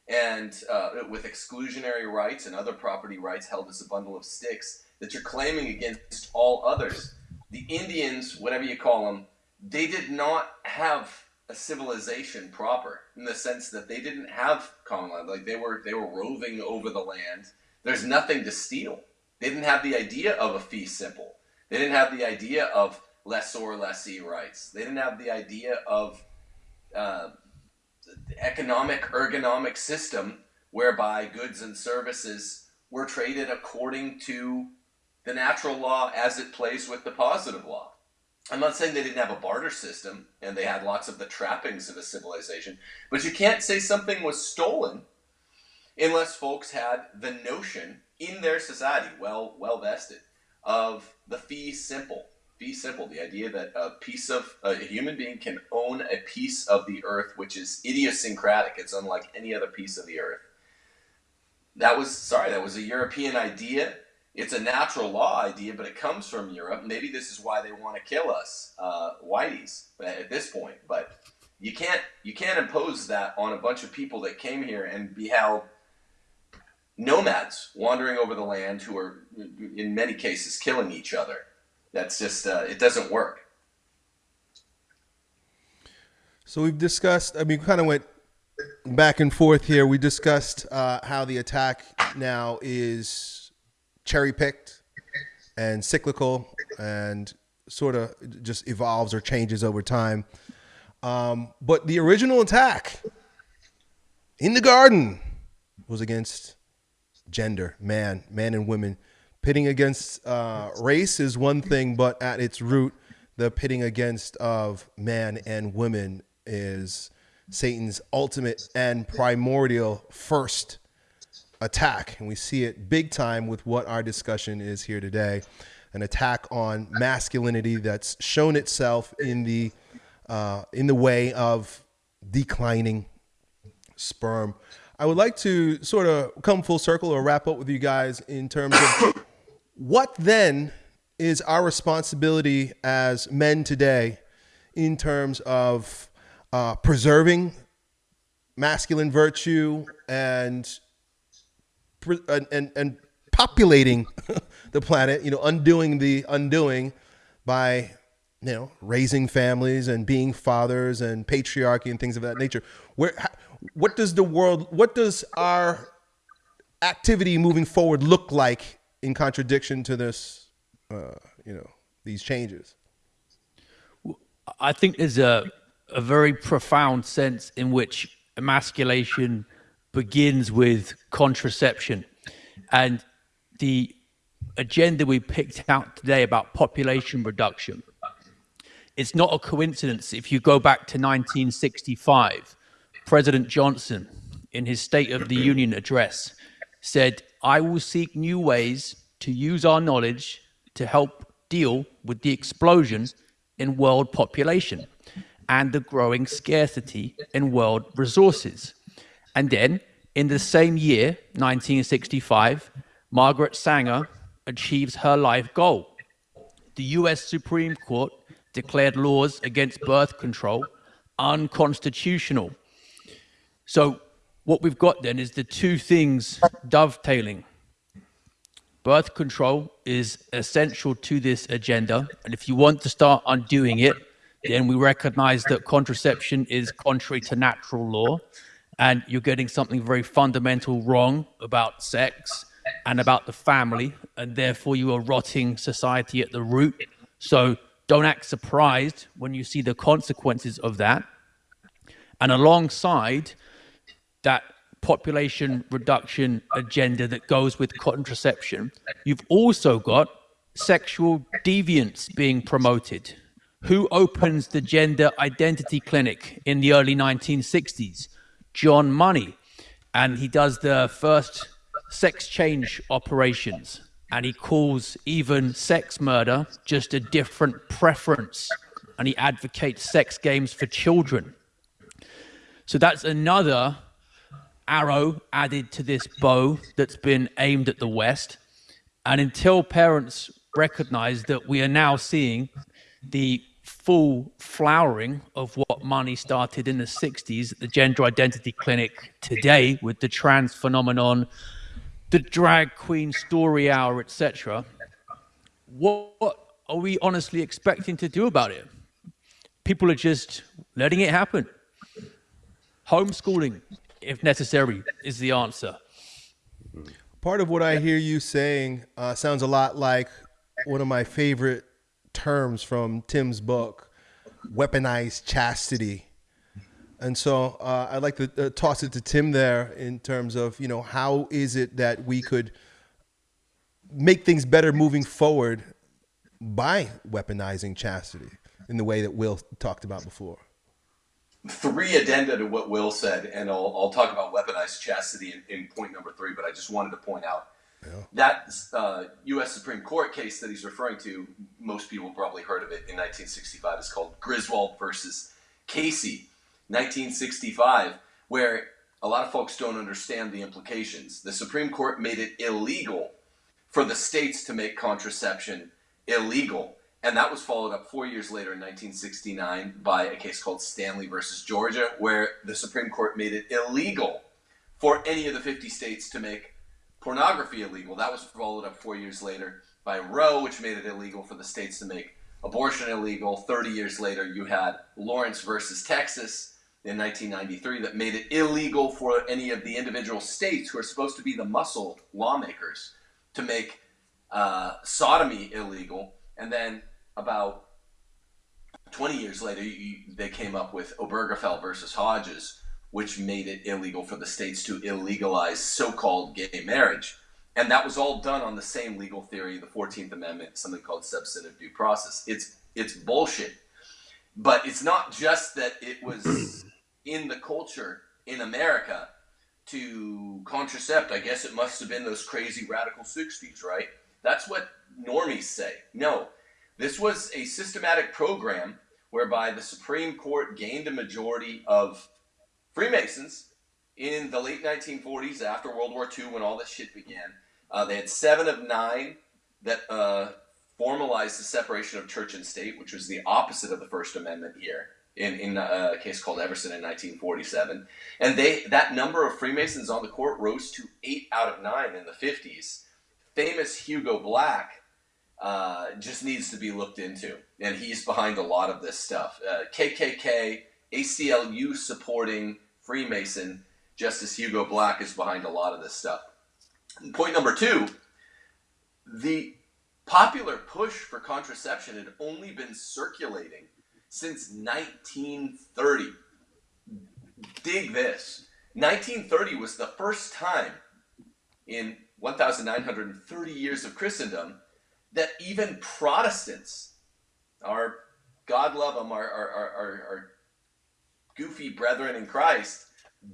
and uh, with exclusionary rights and other property rights held as a bundle of sticks that you're claiming against all others. The Indians, whatever you call them, they did not have a civilization proper in the sense that they didn't have common land. Like they were they were roving over the land. There's nothing to steal. They didn't have the idea of a fee simple. They didn't have the idea of lessor lessee rights. They didn't have the idea of uh, economic ergonomic system whereby goods and services were traded according to the natural law as it plays with the positive law. I'm not saying they didn't have a barter system and they had lots of the trappings of a civilization, but you can't say something was stolen unless folks had the notion in their society, well well vested, of the fee simple. Fee simple, the idea that a piece of a human being can own a piece of the earth which is idiosyncratic. It's unlike any other piece of the earth. That was sorry, that was a European idea it's a natural law idea, but it comes from Europe. Maybe this is why they want to kill us, uh, whiteys, at this point. But you can't you can't impose that on a bunch of people that came here and beheld nomads wandering over the land who are, in many cases, killing each other. That's just uh, it doesn't work. So we've discussed. I mean, kind of went back and forth here. We discussed uh, how the attack now is cherry picked and cyclical and sort of just evolves or changes over time. Um, but the original attack in the garden was against gender, man, man and women. Pitting against uh, race is one thing, but at its root, the pitting against of man and women is Satan's ultimate and primordial first attack, and we see it big time with what our discussion is here today an attack on masculinity that's shown itself in the uh, in the way of declining sperm. I would like to sort of come full circle or wrap up with you guys in terms of what then is our responsibility as men today in terms of uh, preserving masculine virtue and and, and, and populating the planet, you know, undoing the undoing by, you know, raising families and being fathers and patriarchy and things of that nature. Where, what does the world, what does our activity moving forward look like in contradiction to this, uh, you know, these changes? I think there's a, a very profound sense in which emasculation begins with contraception. And the agenda we picked out today about population reduction, it's not a coincidence. If you go back to 1965, President Johnson, in his State of the Union address, said, I will seek new ways to use our knowledge to help deal with the explosion in world population and the growing scarcity in world resources. And then in the same year, 1965, Margaret Sanger achieves her life goal. The US Supreme Court declared laws against birth control unconstitutional. So, what we've got then is the two things dovetailing. Birth control is essential to this agenda. And if you want to start undoing it, then we recognize that contraception is contrary to natural law and you're getting something very fundamental wrong about sex and about the family, and therefore you are rotting society at the root. So don't act surprised when you see the consequences of that. And alongside that population reduction agenda that goes with contraception, you've also got sexual deviance being promoted. Who opens the gender identity clinic in the early 1960s? John Money. And he does the first sex change operations. And he calls even sex murder just a different preference. And he advocates sex games for children. So that's another arrow added to this bow that's been aimed at the West. And until parents recognize that we are now seeing the full flowering of what Money started in the 60s at the gender identity clinic today with the trans phenomenon the drag queen story hour etc what, are we honestly expecting to do about it? People are just letting it happen. Homeschooling if necessary is the answer. Part of what i hear you saying uh, sounds a lot like one of my favorite terms from Tim's book, weaponized chastity. And so uh, I'd like to uh, toss it to Tim there in terms of, you know, how is it that we could make things better moving forward by weaponizing chastity in the way that Will talked about before? Three addenda to what Will said, and I'll, I'll talk about weaponized chastity in, in point number three, but I just wanted to point out yeah. That uh, U.S. Supreme Court case that he's referring to, most people probably heard of it in 1965, is called Griswold versus Casey, 1965, where a lot of folks don't understand the implications. The Supreme Court made it illegal for the states to make contraception illegal. And that was followed up four years later in 1969 by a case called Stanley versus Georgia, where the Supreme Court made it illegal for any of the 50 states to make pornography illegal. That was followed up four years later by Roe, which made it illegal for the states to make abortion illegal. 30 years later, you had Lawrence versus Texas in 1993 that made it illegal for any of the individual states who are supposed to be the muscle lawmakers to make uh, sodomy illegal. And then about 20 years later, you, they came up with Obergefell versus Hodges, which made it illegal for the states to illegalize so-called gay marriage. And that was all done on the same legal theory, the 14th Amendment, something called substantive due process. It's it's bullshit. But it's not just that it was in the culture in America to contracept. I guess it must have been those crazy radical 60s, right? That's what normies say. No, this was a systematic program whereby the Supreme Court gained a majority of Freemasons in the late 1940s, after World War II, when all this shit began, uh, they had seven of nine that uh, formalized the separation of church and state, which was the opposite of the First Amendment here in, in uh, a case called Everson in 1947. And they that number of Freemasons on the court rose to eight out of nine in the 50s. Famous Hugo Black uh, just needs to be looked into, and he's behind a lot of this stuff. KKK, uh, ACLU supporting Freemason, Justice Hugo Black is behind a lot of this stuff. And point number two, the popular push for contraception had only been circulating since 1930. Dig this. 1930 was the first time in 1,930 years of Christendom that even Protestants, our God love them, our, our, our, our goofy brethren in Christ,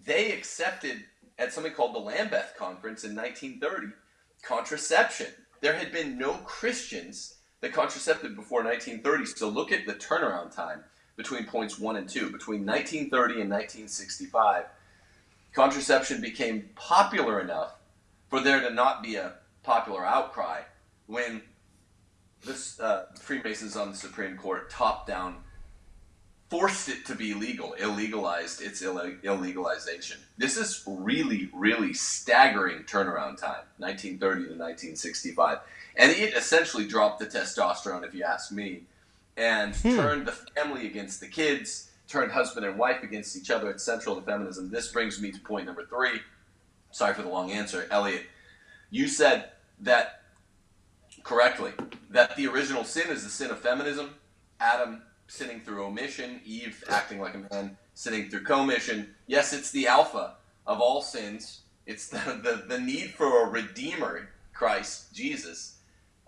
they accepted at something called the Lambeth Conference in 1930 contraception. There had been no Christians that contracepted before 1930. So look at the turnaround time between points one and two. Between 1930 and 1965, contraception became popular enough for there to not be a popular outcry when the uh, Freemasons on the Supreme Court top down forced it to be legal, illegalized its Ill- illegalization. This is really, really staggering turnaround time, 1930 to 1965. And it essentially dropped the testosterone, if you ask me, and hmm. turned the family against the kids, turned husband and wife against each other. It's central to feminism. This brings me to point number three. Sorry for the long answer. Elliot, you said that correctly, that the original sin is the sin of feminism Adam sinning through omission, Eve acting like a man sinning through commission. Yes, it's the alpha of all sins. It's the, the, the need for a redeemer, Christ, Jesus,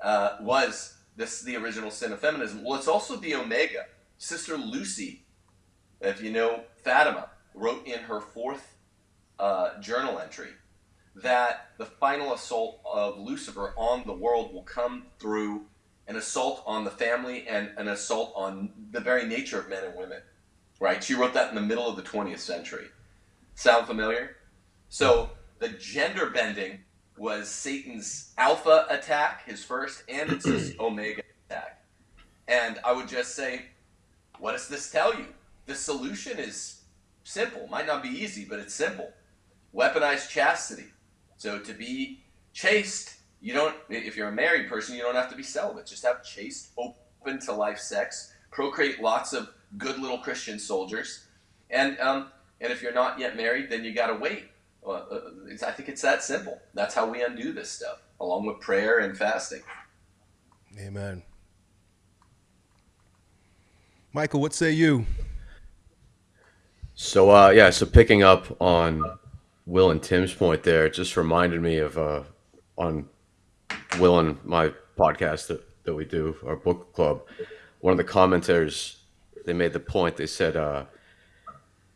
uh, was this the original sin of feminism. Well, it's also the omega. Sister Lucy, if you know Fatima, wrote in her fourth uh, journal entry that the final assault of Lucifer on the world will come through an assault on the family and an assault on the very nature of men and women. Right? She wrote that in the middle of the 20th century. Sound familiar? So the gender bending was Satan's alpha attack, his first, and it's his omega attack. And I would just say, what does this tell you? The solution is simple. Might not be easy, but it's simple. Weaponize chastity. So to be chaste, you don't. If you're a married person, you don't have to be celibate. Just have chaste, open to life sex. Procreate lots of good little Christian soldiers, and um, and if you're not yet married, then you got to wait. Uh, I think it's that simple. That's how we undo this stuff, along with prayer and fasting. Amen. Michael, what say you? So uh, yeah, so picking up on Will and Tim's point there, it just reminded me of uh, on Will and my podcast that, that we do, our book club. One of the commenters, they made the point. They said, uh,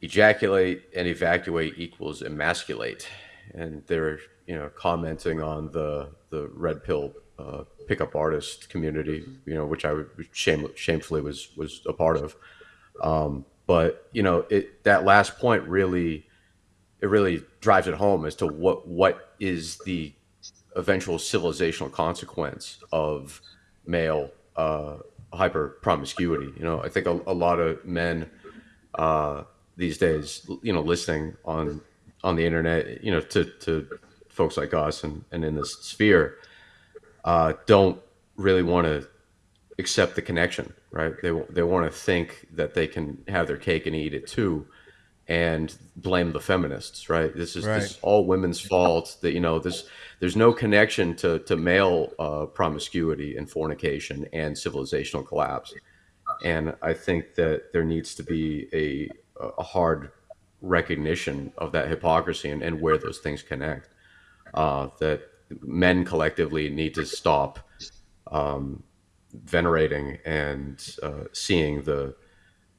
"Ejaculate and evacuate equals emasculate," and they're you know commenting on the the red pill uh, pickup artist community, you know, which I would shame, shamefully was was a part of. Um, but you know, it that last point really, it really drives it home as to what what is the eventual civilizational consequence of male uh, hyper promiscuity. You know, I think a, a lot of men uh, these days, you know, listening on on the internet, you know, to to folks like us and, and in this sphere, uh, don't really want to accept the connection, right? They they want to think that they can have their cake and eat it too, and blame the feminists, right? This is, Right. this is all women's fault. That you know this. There's no connection to to male uh, promiscuity and fornication and civilizational collapse, and I think that there needs to be a a hard recognition of that hypocrisy and, and where those things connect. Uh, that men collectively need to stop um, venerating and uh, seeing the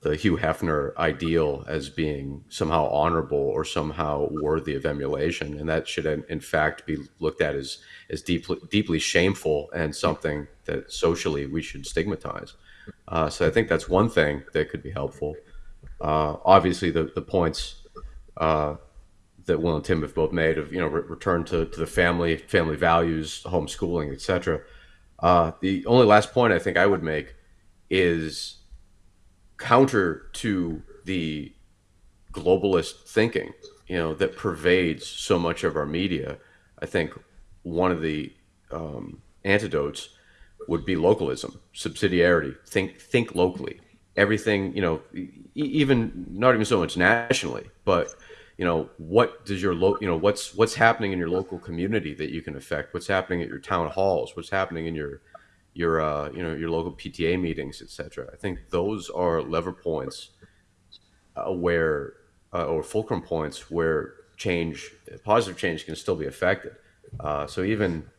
the Hugh Hefner ideal as being somehow honorable or somehow worthy of emulation, and that should in, fact be looked at as as deeply deeply shameful and something that socially we should stigmatize. Uh, so I think that's one thing that could be helpful. Uh, obviously, the the points uh, that Will and Tim have both made of you know re- return to, to the family, family values, homeschooling, etc. Uh, the only last point I think I would make is counter to the globalist thinking, you know, that pervades so much of our media. I think one of the um, antidotes would be localism, subsidiarity. Think think locally. Everything, you know, even not even so much nationally, but you know, what does your lo- you know, what's what's happening in your local community that you can affect? What's happening at your town halls? What's happening in your your uh, you know your local PTA meetings, etc. I think those are lever points uh, where uh, or fulcrum points where change, positive change, can still be affected. Uh, so even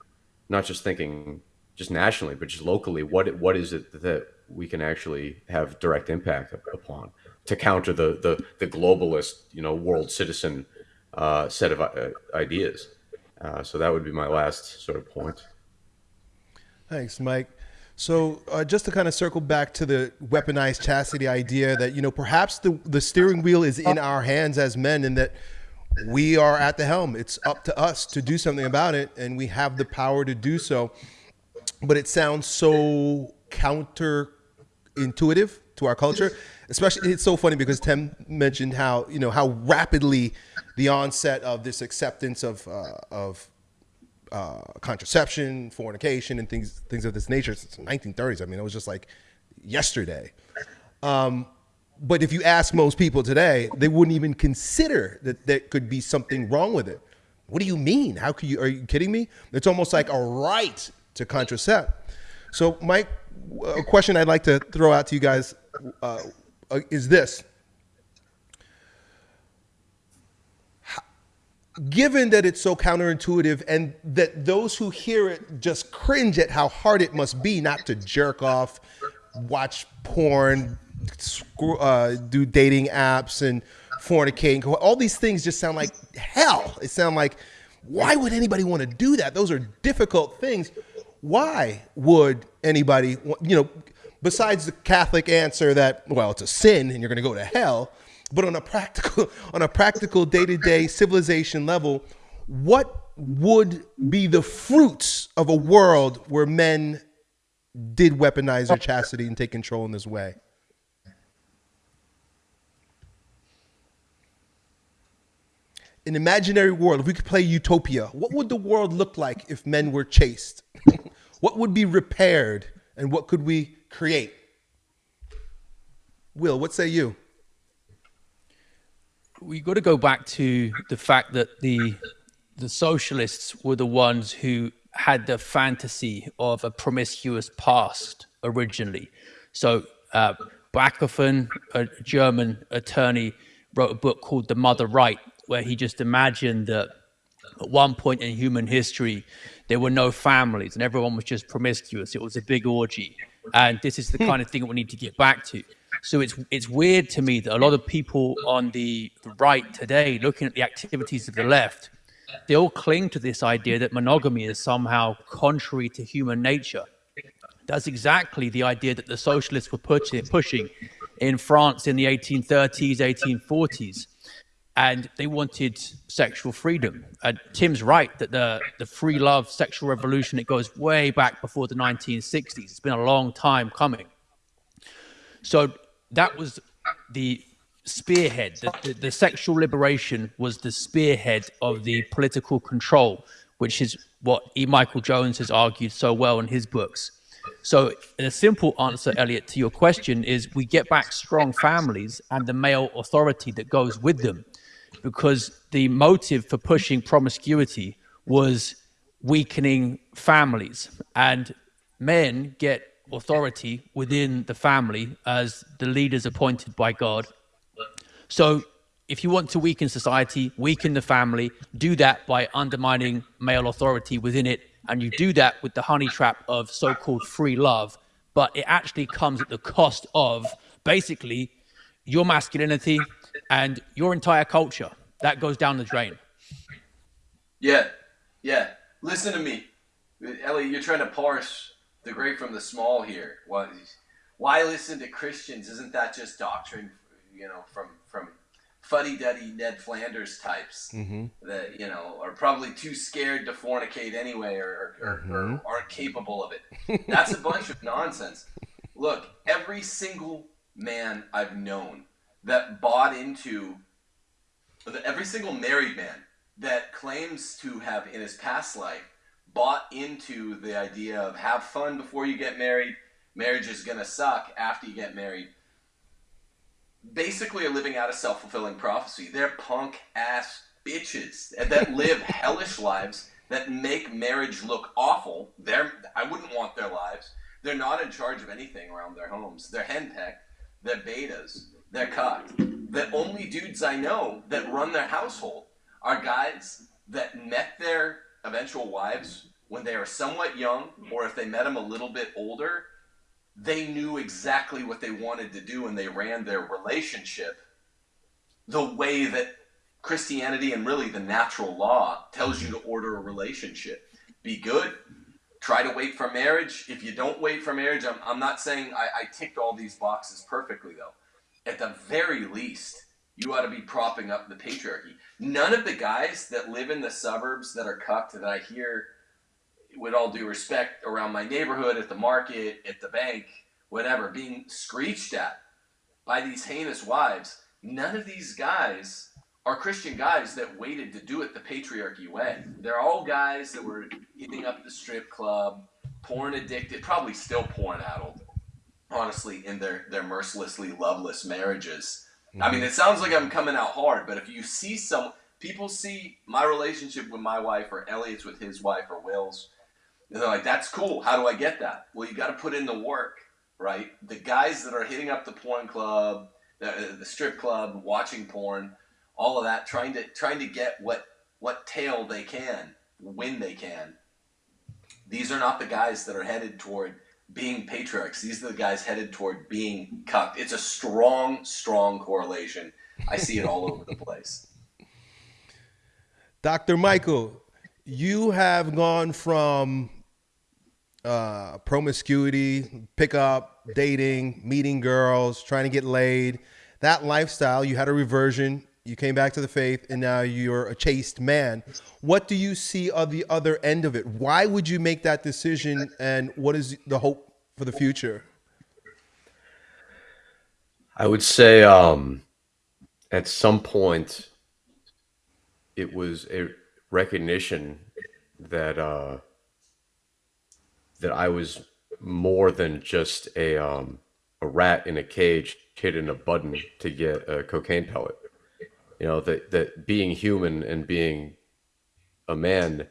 not just thinking just nationally, but just locally, what what is it that we can actually have direct impact upon to counter the the, the globalist you know world citizen uh, set of uh, ideas. So that would be my last sort of point. Thanks, Mike. So, uh, just to kind of circle back to the weaponized chastity idea that, you know, perhaps the, the steering wheel is in our hands as men and that we are at the helm. It's up to us to do something about it and we have the power to do so. But it sounds so counterintuitive to our culture. Especially, it's so funny because Tim mentioned how, you know, how rapidly the onset of this acceptance of, uh, of uh, contraception, fornication, and things things of this nature since the 1930s. I mean, it was just like yesterday. Um, but if you ask most people today, they wouldn't even consider that there could be something wrong with it. What do you mean? How could you? Are you kidding me? It's almost like a right to contracept. So, Mike, a question I'd like to throw out to you guys uh, is this. Given that it's so counterintuitive and that those who hear it just cringe at how hard it must be not to jerk off, watch porn, uh, do dating apps, and fornicate, all these things just sound like hell. It sound like, why would anybody want to do that? Those are difficult things why would anybody, you know, besides the Catholic answer that well, it's a sin and you're going to go to hell, but on a practical, on a practical day-to-day civilization level, what would be the fruits of a world where men did weaponize their chastity and take control in this way? An imaginary world, if we could play utopia, what would the world look like if men were chaste? what would be repaired and what could we create? Will, what say you? We got to go back to the fact that the the socialists were the ones who had the fantasy of a promiscuous past originally. So uh, a German attorney, wrote a book called The Mother Right, where he just imagined that at one point in human history, there were no families and everyone was just promiscuous. It was a big orgy. And this is the kind of thing we need to get back to. So it's it's weird to me that a lot of people on the right today, looking at the activities of the left, they all cling to this idea that monogamy is somehow contrary to human nature. That's exactly the idea that the socialists were pushing, in France in the 1830s, 1840s and they wanted sexual freedom. And Tim's right that the, the free love sexual revolution, it goes way back before the 1960s. It's been a long time coming. So that was the spearhead. The, the, the sexual liberation was the spearhead of the political control, which is what E. Michael Jones has argued so well in his books. So a simple answer, Elliot, to your question is we get back strong families and the male authority that goes with them because the motive for pushing promiscuity was weakening families and men get authority within the family as the leaders appointed by God. So if you want to weaken society, weaken the family, do that by undermining male authority within it. And you do that with the honey trap of so called free love. But it actually comes at the cost of basically your masculinity, and your entire culture that goes down the drain. Yeah, yeah. Listen to me, Ellie. You're trying to parse the great from the small here. Why, why listen to Christians? Isn't that just doctrine? You know, from from fuddy-duddy Ned Flanders types mm-hmm. that you know are probably too scared to fornicate anyway, or, or, mm-hmm. or aren't capable of it. That's a bunch of nonsense. Look, every single man I've known that bought into every single married man that claims to have in his past life bought into the idea of have fun before you get married. Marriage is going to suck after you get married. Basically are living out a self-fulfilling prophecy. They're punk ass bitches that live hellish lives that make marriage look awful. They're i wouldn't want their lives. They're not in charge of anything around their homes. They're henpecked. They're betas. They're cocked. The only dudes I know that run their household are guys that met their eventual wives when they are somewhat young, or if they met him a little bit older, they knew exactly what they wanted to do and they ran their relationship the way that Christianity and really the natural law tells you to order a relationship. Be good. Try to wait for marriage. If you don't wait for marriage, I'm, I'm not saying I, I ticked all these boxes perfectly, though at the very least, you ought to be propping up the patriarchy. None of the guys that live in the suburbs that are cucked that I hear, with all due respect, around my neighborhood, at the market, at the bank, whatever, being screeched at by these heinous wives, none of these guys are Christian guys that waited to do it the patriarchy way. They're all guys that were hitting up the strip club, porn addicted, probably still porn addled honestly, in their, their mercilessly loveless marriages. Mm-hmm. I mean, it sounds like I'm coming out hard, but if you see some people see my relationship with my wife or Elliot's with his wife or Will's, And they're like, that's cool. How do I get that? Well, you got to put in the work, right? The guys that are hitting up the porn club, the, the strip club, watching porn, all of that, trying to trying to get what what tail they can when they can. These are not the guys that are headed toward being patriarchs. These are the guys headed toward being cucked. It's a strong, strong correlation. I see it all over the place. Dr. Michael, you have gone from uh, promiscuity, pickup, dating, meeting girls, trying to get laid, that lifestyle, you had a reversion, you came back to the faith, and now you're a chaste man. What do you see on the other end of it? Why would you make that decision, and what is the hope for the future? I would say um, at some point it was a recognition that uh, that I was more than just a um, a rat in a cage hitting a button to get a cocaine pellet. You know that that being human and being a man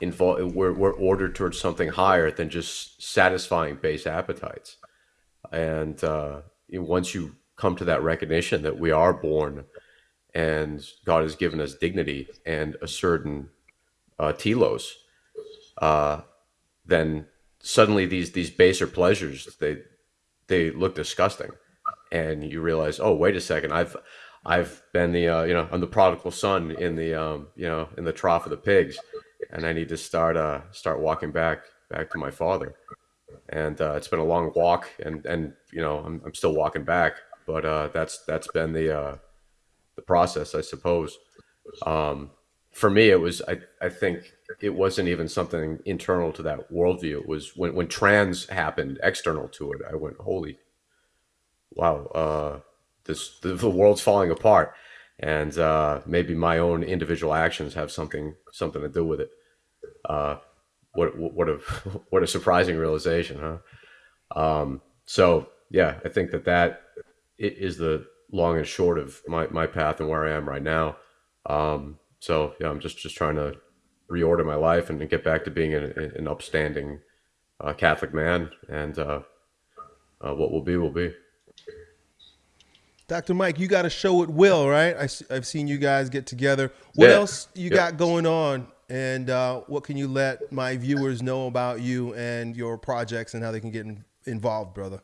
involved we're, we're ordered towards something higher than just satisfying base appetites and uh, once you come to that recognition that we are born and god has given us dignity and a certain uh, telos uh, then suddenly these these baser pleasures they they look disgusting. And you realize oh wait a second i've i've been the uh, you know i'm the prodigal son in the um, you know in the trough of the pigs and i need to start uh start walking back back to my father. And uh, it's been a long walk and and you know i'm, I'm still walking back but uh that's that's been the uh the process i suppose. Um for me it was i i think it wasn't even something internal to that worldview. It was when, when trans happened, external to it. I went, holy, wow, uh, this the, the, world's falling apart, and uh, maybe my own individual actions have something something to do with it. Uh, what what a what a surprising realization, huh? Um, so yeah, I think that that is the long and short of my, my path and where I am right now. Um, so yeah, I'm just just trying to reorder my life and get back to being an, an upstanding uh, Catholic man. And uh, uh, what will be will be. Dr. Mike, you got a show at Will, right? I, have seen you guys get together. What yeah. else you yeah. got going on? And uh, what can you let my viewers know about you and your projects and how they can get in, involved, brother?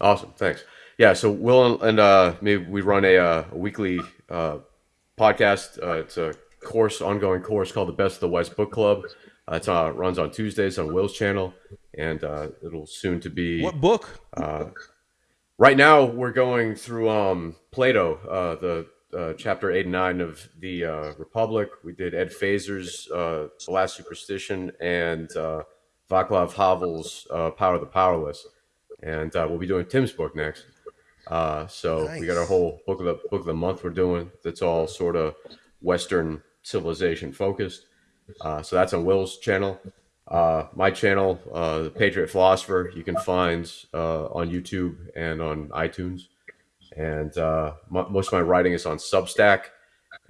Awesome. Thanks. Yeah. So Will and uh, me, we run a, uh, a weekly uh, podcast. Uh, it's a course, ongoing course called the Best of the West Book Club. Uh, it uh, runs on Tuesdays on Will's channel, and uh, it'll soon to be what book? Uh, right now, we're going through um, Plato, uh, the uh, chapter eight and nine of the Republic. We did Ed Feser's The Last Superstition and Václav Havel's Power of the Powerless, and we'll be doing Tim's book next. So nice. we got our whole book of the book of the month we're doing. That's all sort of Western civilization focused. Uh, so that's on Will's channel. Uh, my channel, uh, the Patriot Philosopher, you can find uh, on YouTube and on iTunes. And uh, most of my writing is on Substack.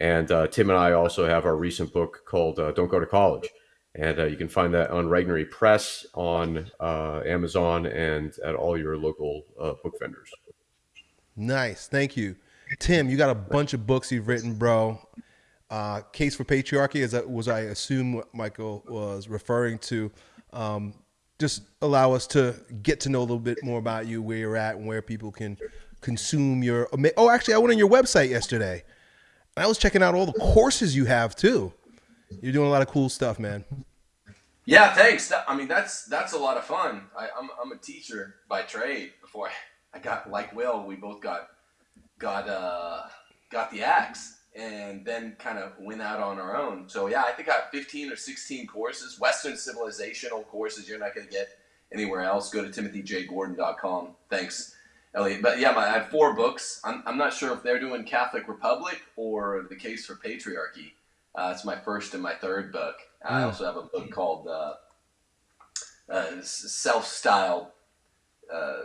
And uh, Tim and I also have our recent book called Don't Go to College. And you can find that on Regnery Press, on Amazon, and at all your local book vendors. Nice. Thank you. Tim, you got a bunch of books you've written, bro uh, case for patriarchy, as that was I assume what Michael was referring to. Um, just allow us to get to know a little bit more about you, where you're at, and where people can consume your. Oh, actually, I went on your website yesterday. I was checking out all the courses you have too. You're doing a lot of cool stuff, man. Yeah, thanks. I mean, that's that's a lot of fun. I, am I'm, I'm a teacher by trade. Before I, I got like Will, we both got got uh, got the axe and then kind of went out on our own. So yeah, I think I have 15 or 16 courses, Western civilizational courses you're not going to get anywhere else. Go to timothyjgordon.com. Thanks, Elliot. But yeah, my, I have four books. I'm, I'm not sure if they're doing Catholic Republic or The Case for Patriarchy. Uh, it's my first and my third book. I hmm. also have a book called uh, uh, Self Styled uh,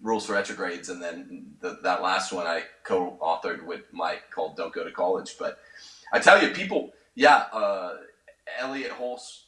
Rules for Retrogrades, and then the, that last one I co-authored with Mike called "Don't Go to College." But I tell you, people, yeah, uh, Elliot Hulse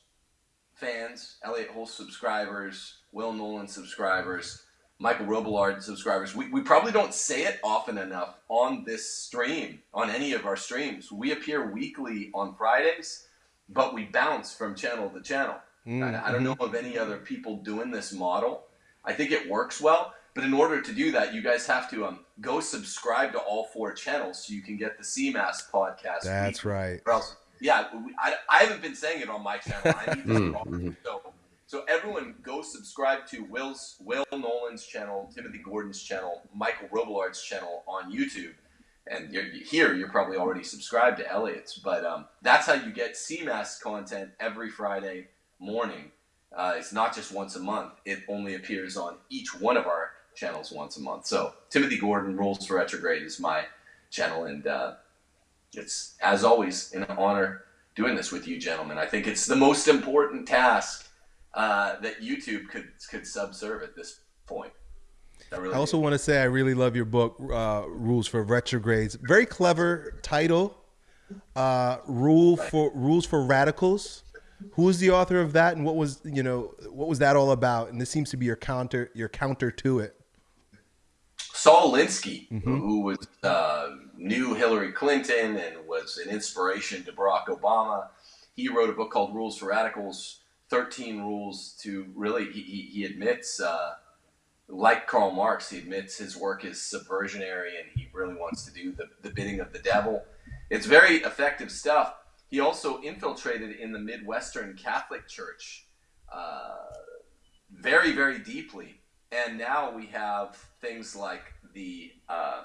fans, Elliot Hulse subscribers, Will Knowland subscribers, Michael Robillard subscribers. We, we probably don't say it often enough on this stream, on any of our streams. We appear weekly on Fridays, but we bounce from channel to channel. Mm, I, I don't know of any other people doing this model. I think it works well, but in order to do that, you guys have to um, go subscribe to all four channels so you can get the CMAS podcast. That's weekly. right. Or else, yeah, we, I, I haven't been saying it on my channel. I need this Mm, wrong. So, so everyone go subscribe to Will's Will Knowland's channel, Timothy Gordon's channel, Michael Robillard's channel on YouTube. And you're, here, you're probably already subscribed to Elliot's, but um, that's how you get CMAS content every Friday morning. Uh, it's not just once a month; it only appears on each one of our channels once a month. So Timothy Gordon Rules for Retrograde is my channel, and uh, it's as always an honor doing this with you, gentlemen. I think it's the most important task uh, that YouTube could could subserve at this point. I, really I also do. want to say I really love your book, uh, Rules for Retrogrades. Very clever title. Uh, Rule for Rules for Radicals. Who was the author of that, and what was you know what was that all about? And this seems to be your counter your counter to it. Saul Alinsky, who was uh, knew Hillary Clinton and was an inspiration to Barack Obama. He wrote a book called Rules for Radicals: Thirteen Rules to really. He, he, he admits, uh, like Karl Marx, he admits his work is subversionary and he really wants to do the, the bidding of the devil. It's very effective stuff. He also infiltrated in the Midwestern Catholic Church uh, very, very deeply. And now we have things like the uh,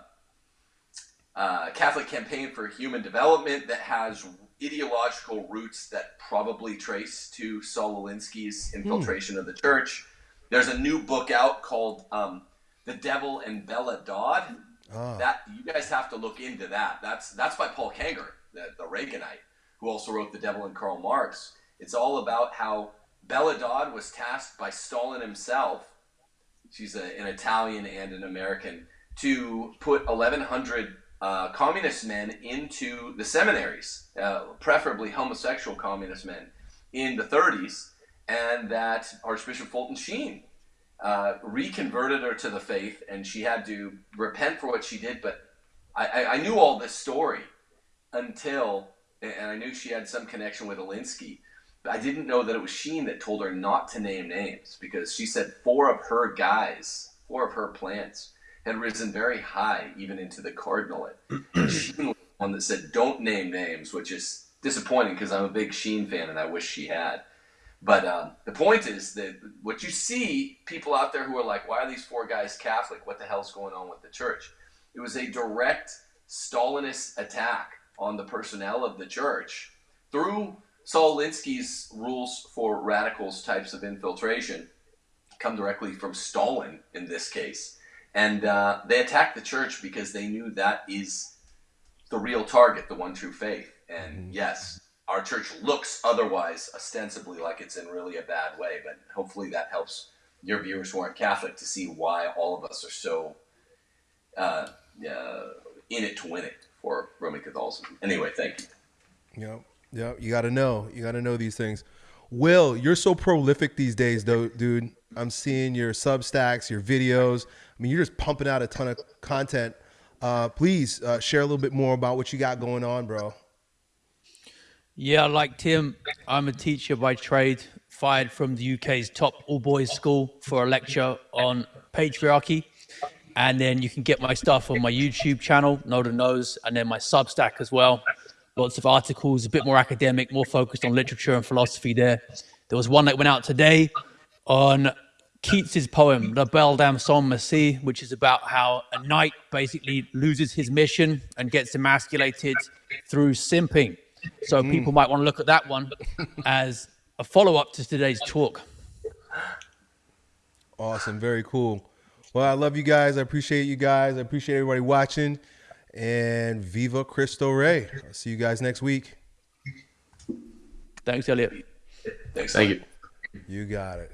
uh, Catholic Campaign for Human Development that has ideological roots that probably trace to Saul Alinsky's infiltration of the church. There's a new book out called um, "The Devil and Bella Dodd." Ah. That you guys have to look into that. That's that's by Paul Kengor, the, the Reaganite, who also wrote "The Devil and Karl Marx." It's all about how Bella Dodd was tasked by Stalin himself. She's a, an Italian and an American to put 1,100 uh, communist men into the seminaries, uh, preferably homosexual communist men, in the 30s, and that Archbishop Fulton Sheen uh, reconverted her to the faith, and she had to repent for what she did. But I, I, I knew all this story until, and I knew she had some connection with Alinsky. I didn't know that it was Sheen that told her not to name names because she said four of her guys, four of her plants, had risen very high, even into the cardinalate. Sheen was the one that said, "Don't name names," which is disappointing because I'm a big Sheen fan and I wish she had. But um, the point is that what you see people out there who are like, why are these four guys Catholic? What the hell's going on with the church? It was a direct Stalinist attack on the personnel of the church through Saul Alinsky's rules for radicals types of infiltration, come directly from Stalin in this case. And uh, they attacked the church because they knew that is the real target, the one true faith. And yes, our church looks otherwise ostensibly like it's in really a bad way, but hopefully that helps your viewers who aren't Catholic to see why all of us are so uh, uh, in it to win it for Roman Catholicism. Anyway, thank you. Yep. Yep. You got to know. You got to know these things. Will, you're so prolific these days, though, dude. I'm seeing your Substacks, your videos. I mean, you're just pumping out a ton of content. Uh, please uh, share a little bit more about what you got going on, bro. Yeah, like Tim, I'm a teacher by trade, fired from the UK's top all boys school for a lecture on patriarchy. And then you can get my stuff on my YouTube channel, Know the Nose, and then my Substack as well. Lots of articles, a bit more academic, more focused on literature and philosophy there. There was one that went out today on Keats's poem, La Belle Dame sans Merci, which is about how a knight basically loses his mission and gets emasculated through simping. So hmm. people might want to look at that one as a follow up to today's talk. Awesome. Very cool. Well, I love you guys. I appreciate you guys. I appreciate everybody watching. And Viva Cristo Rey. I'll see you guys next week. Thanks, Elliot. Thanks. Thank you. You got it.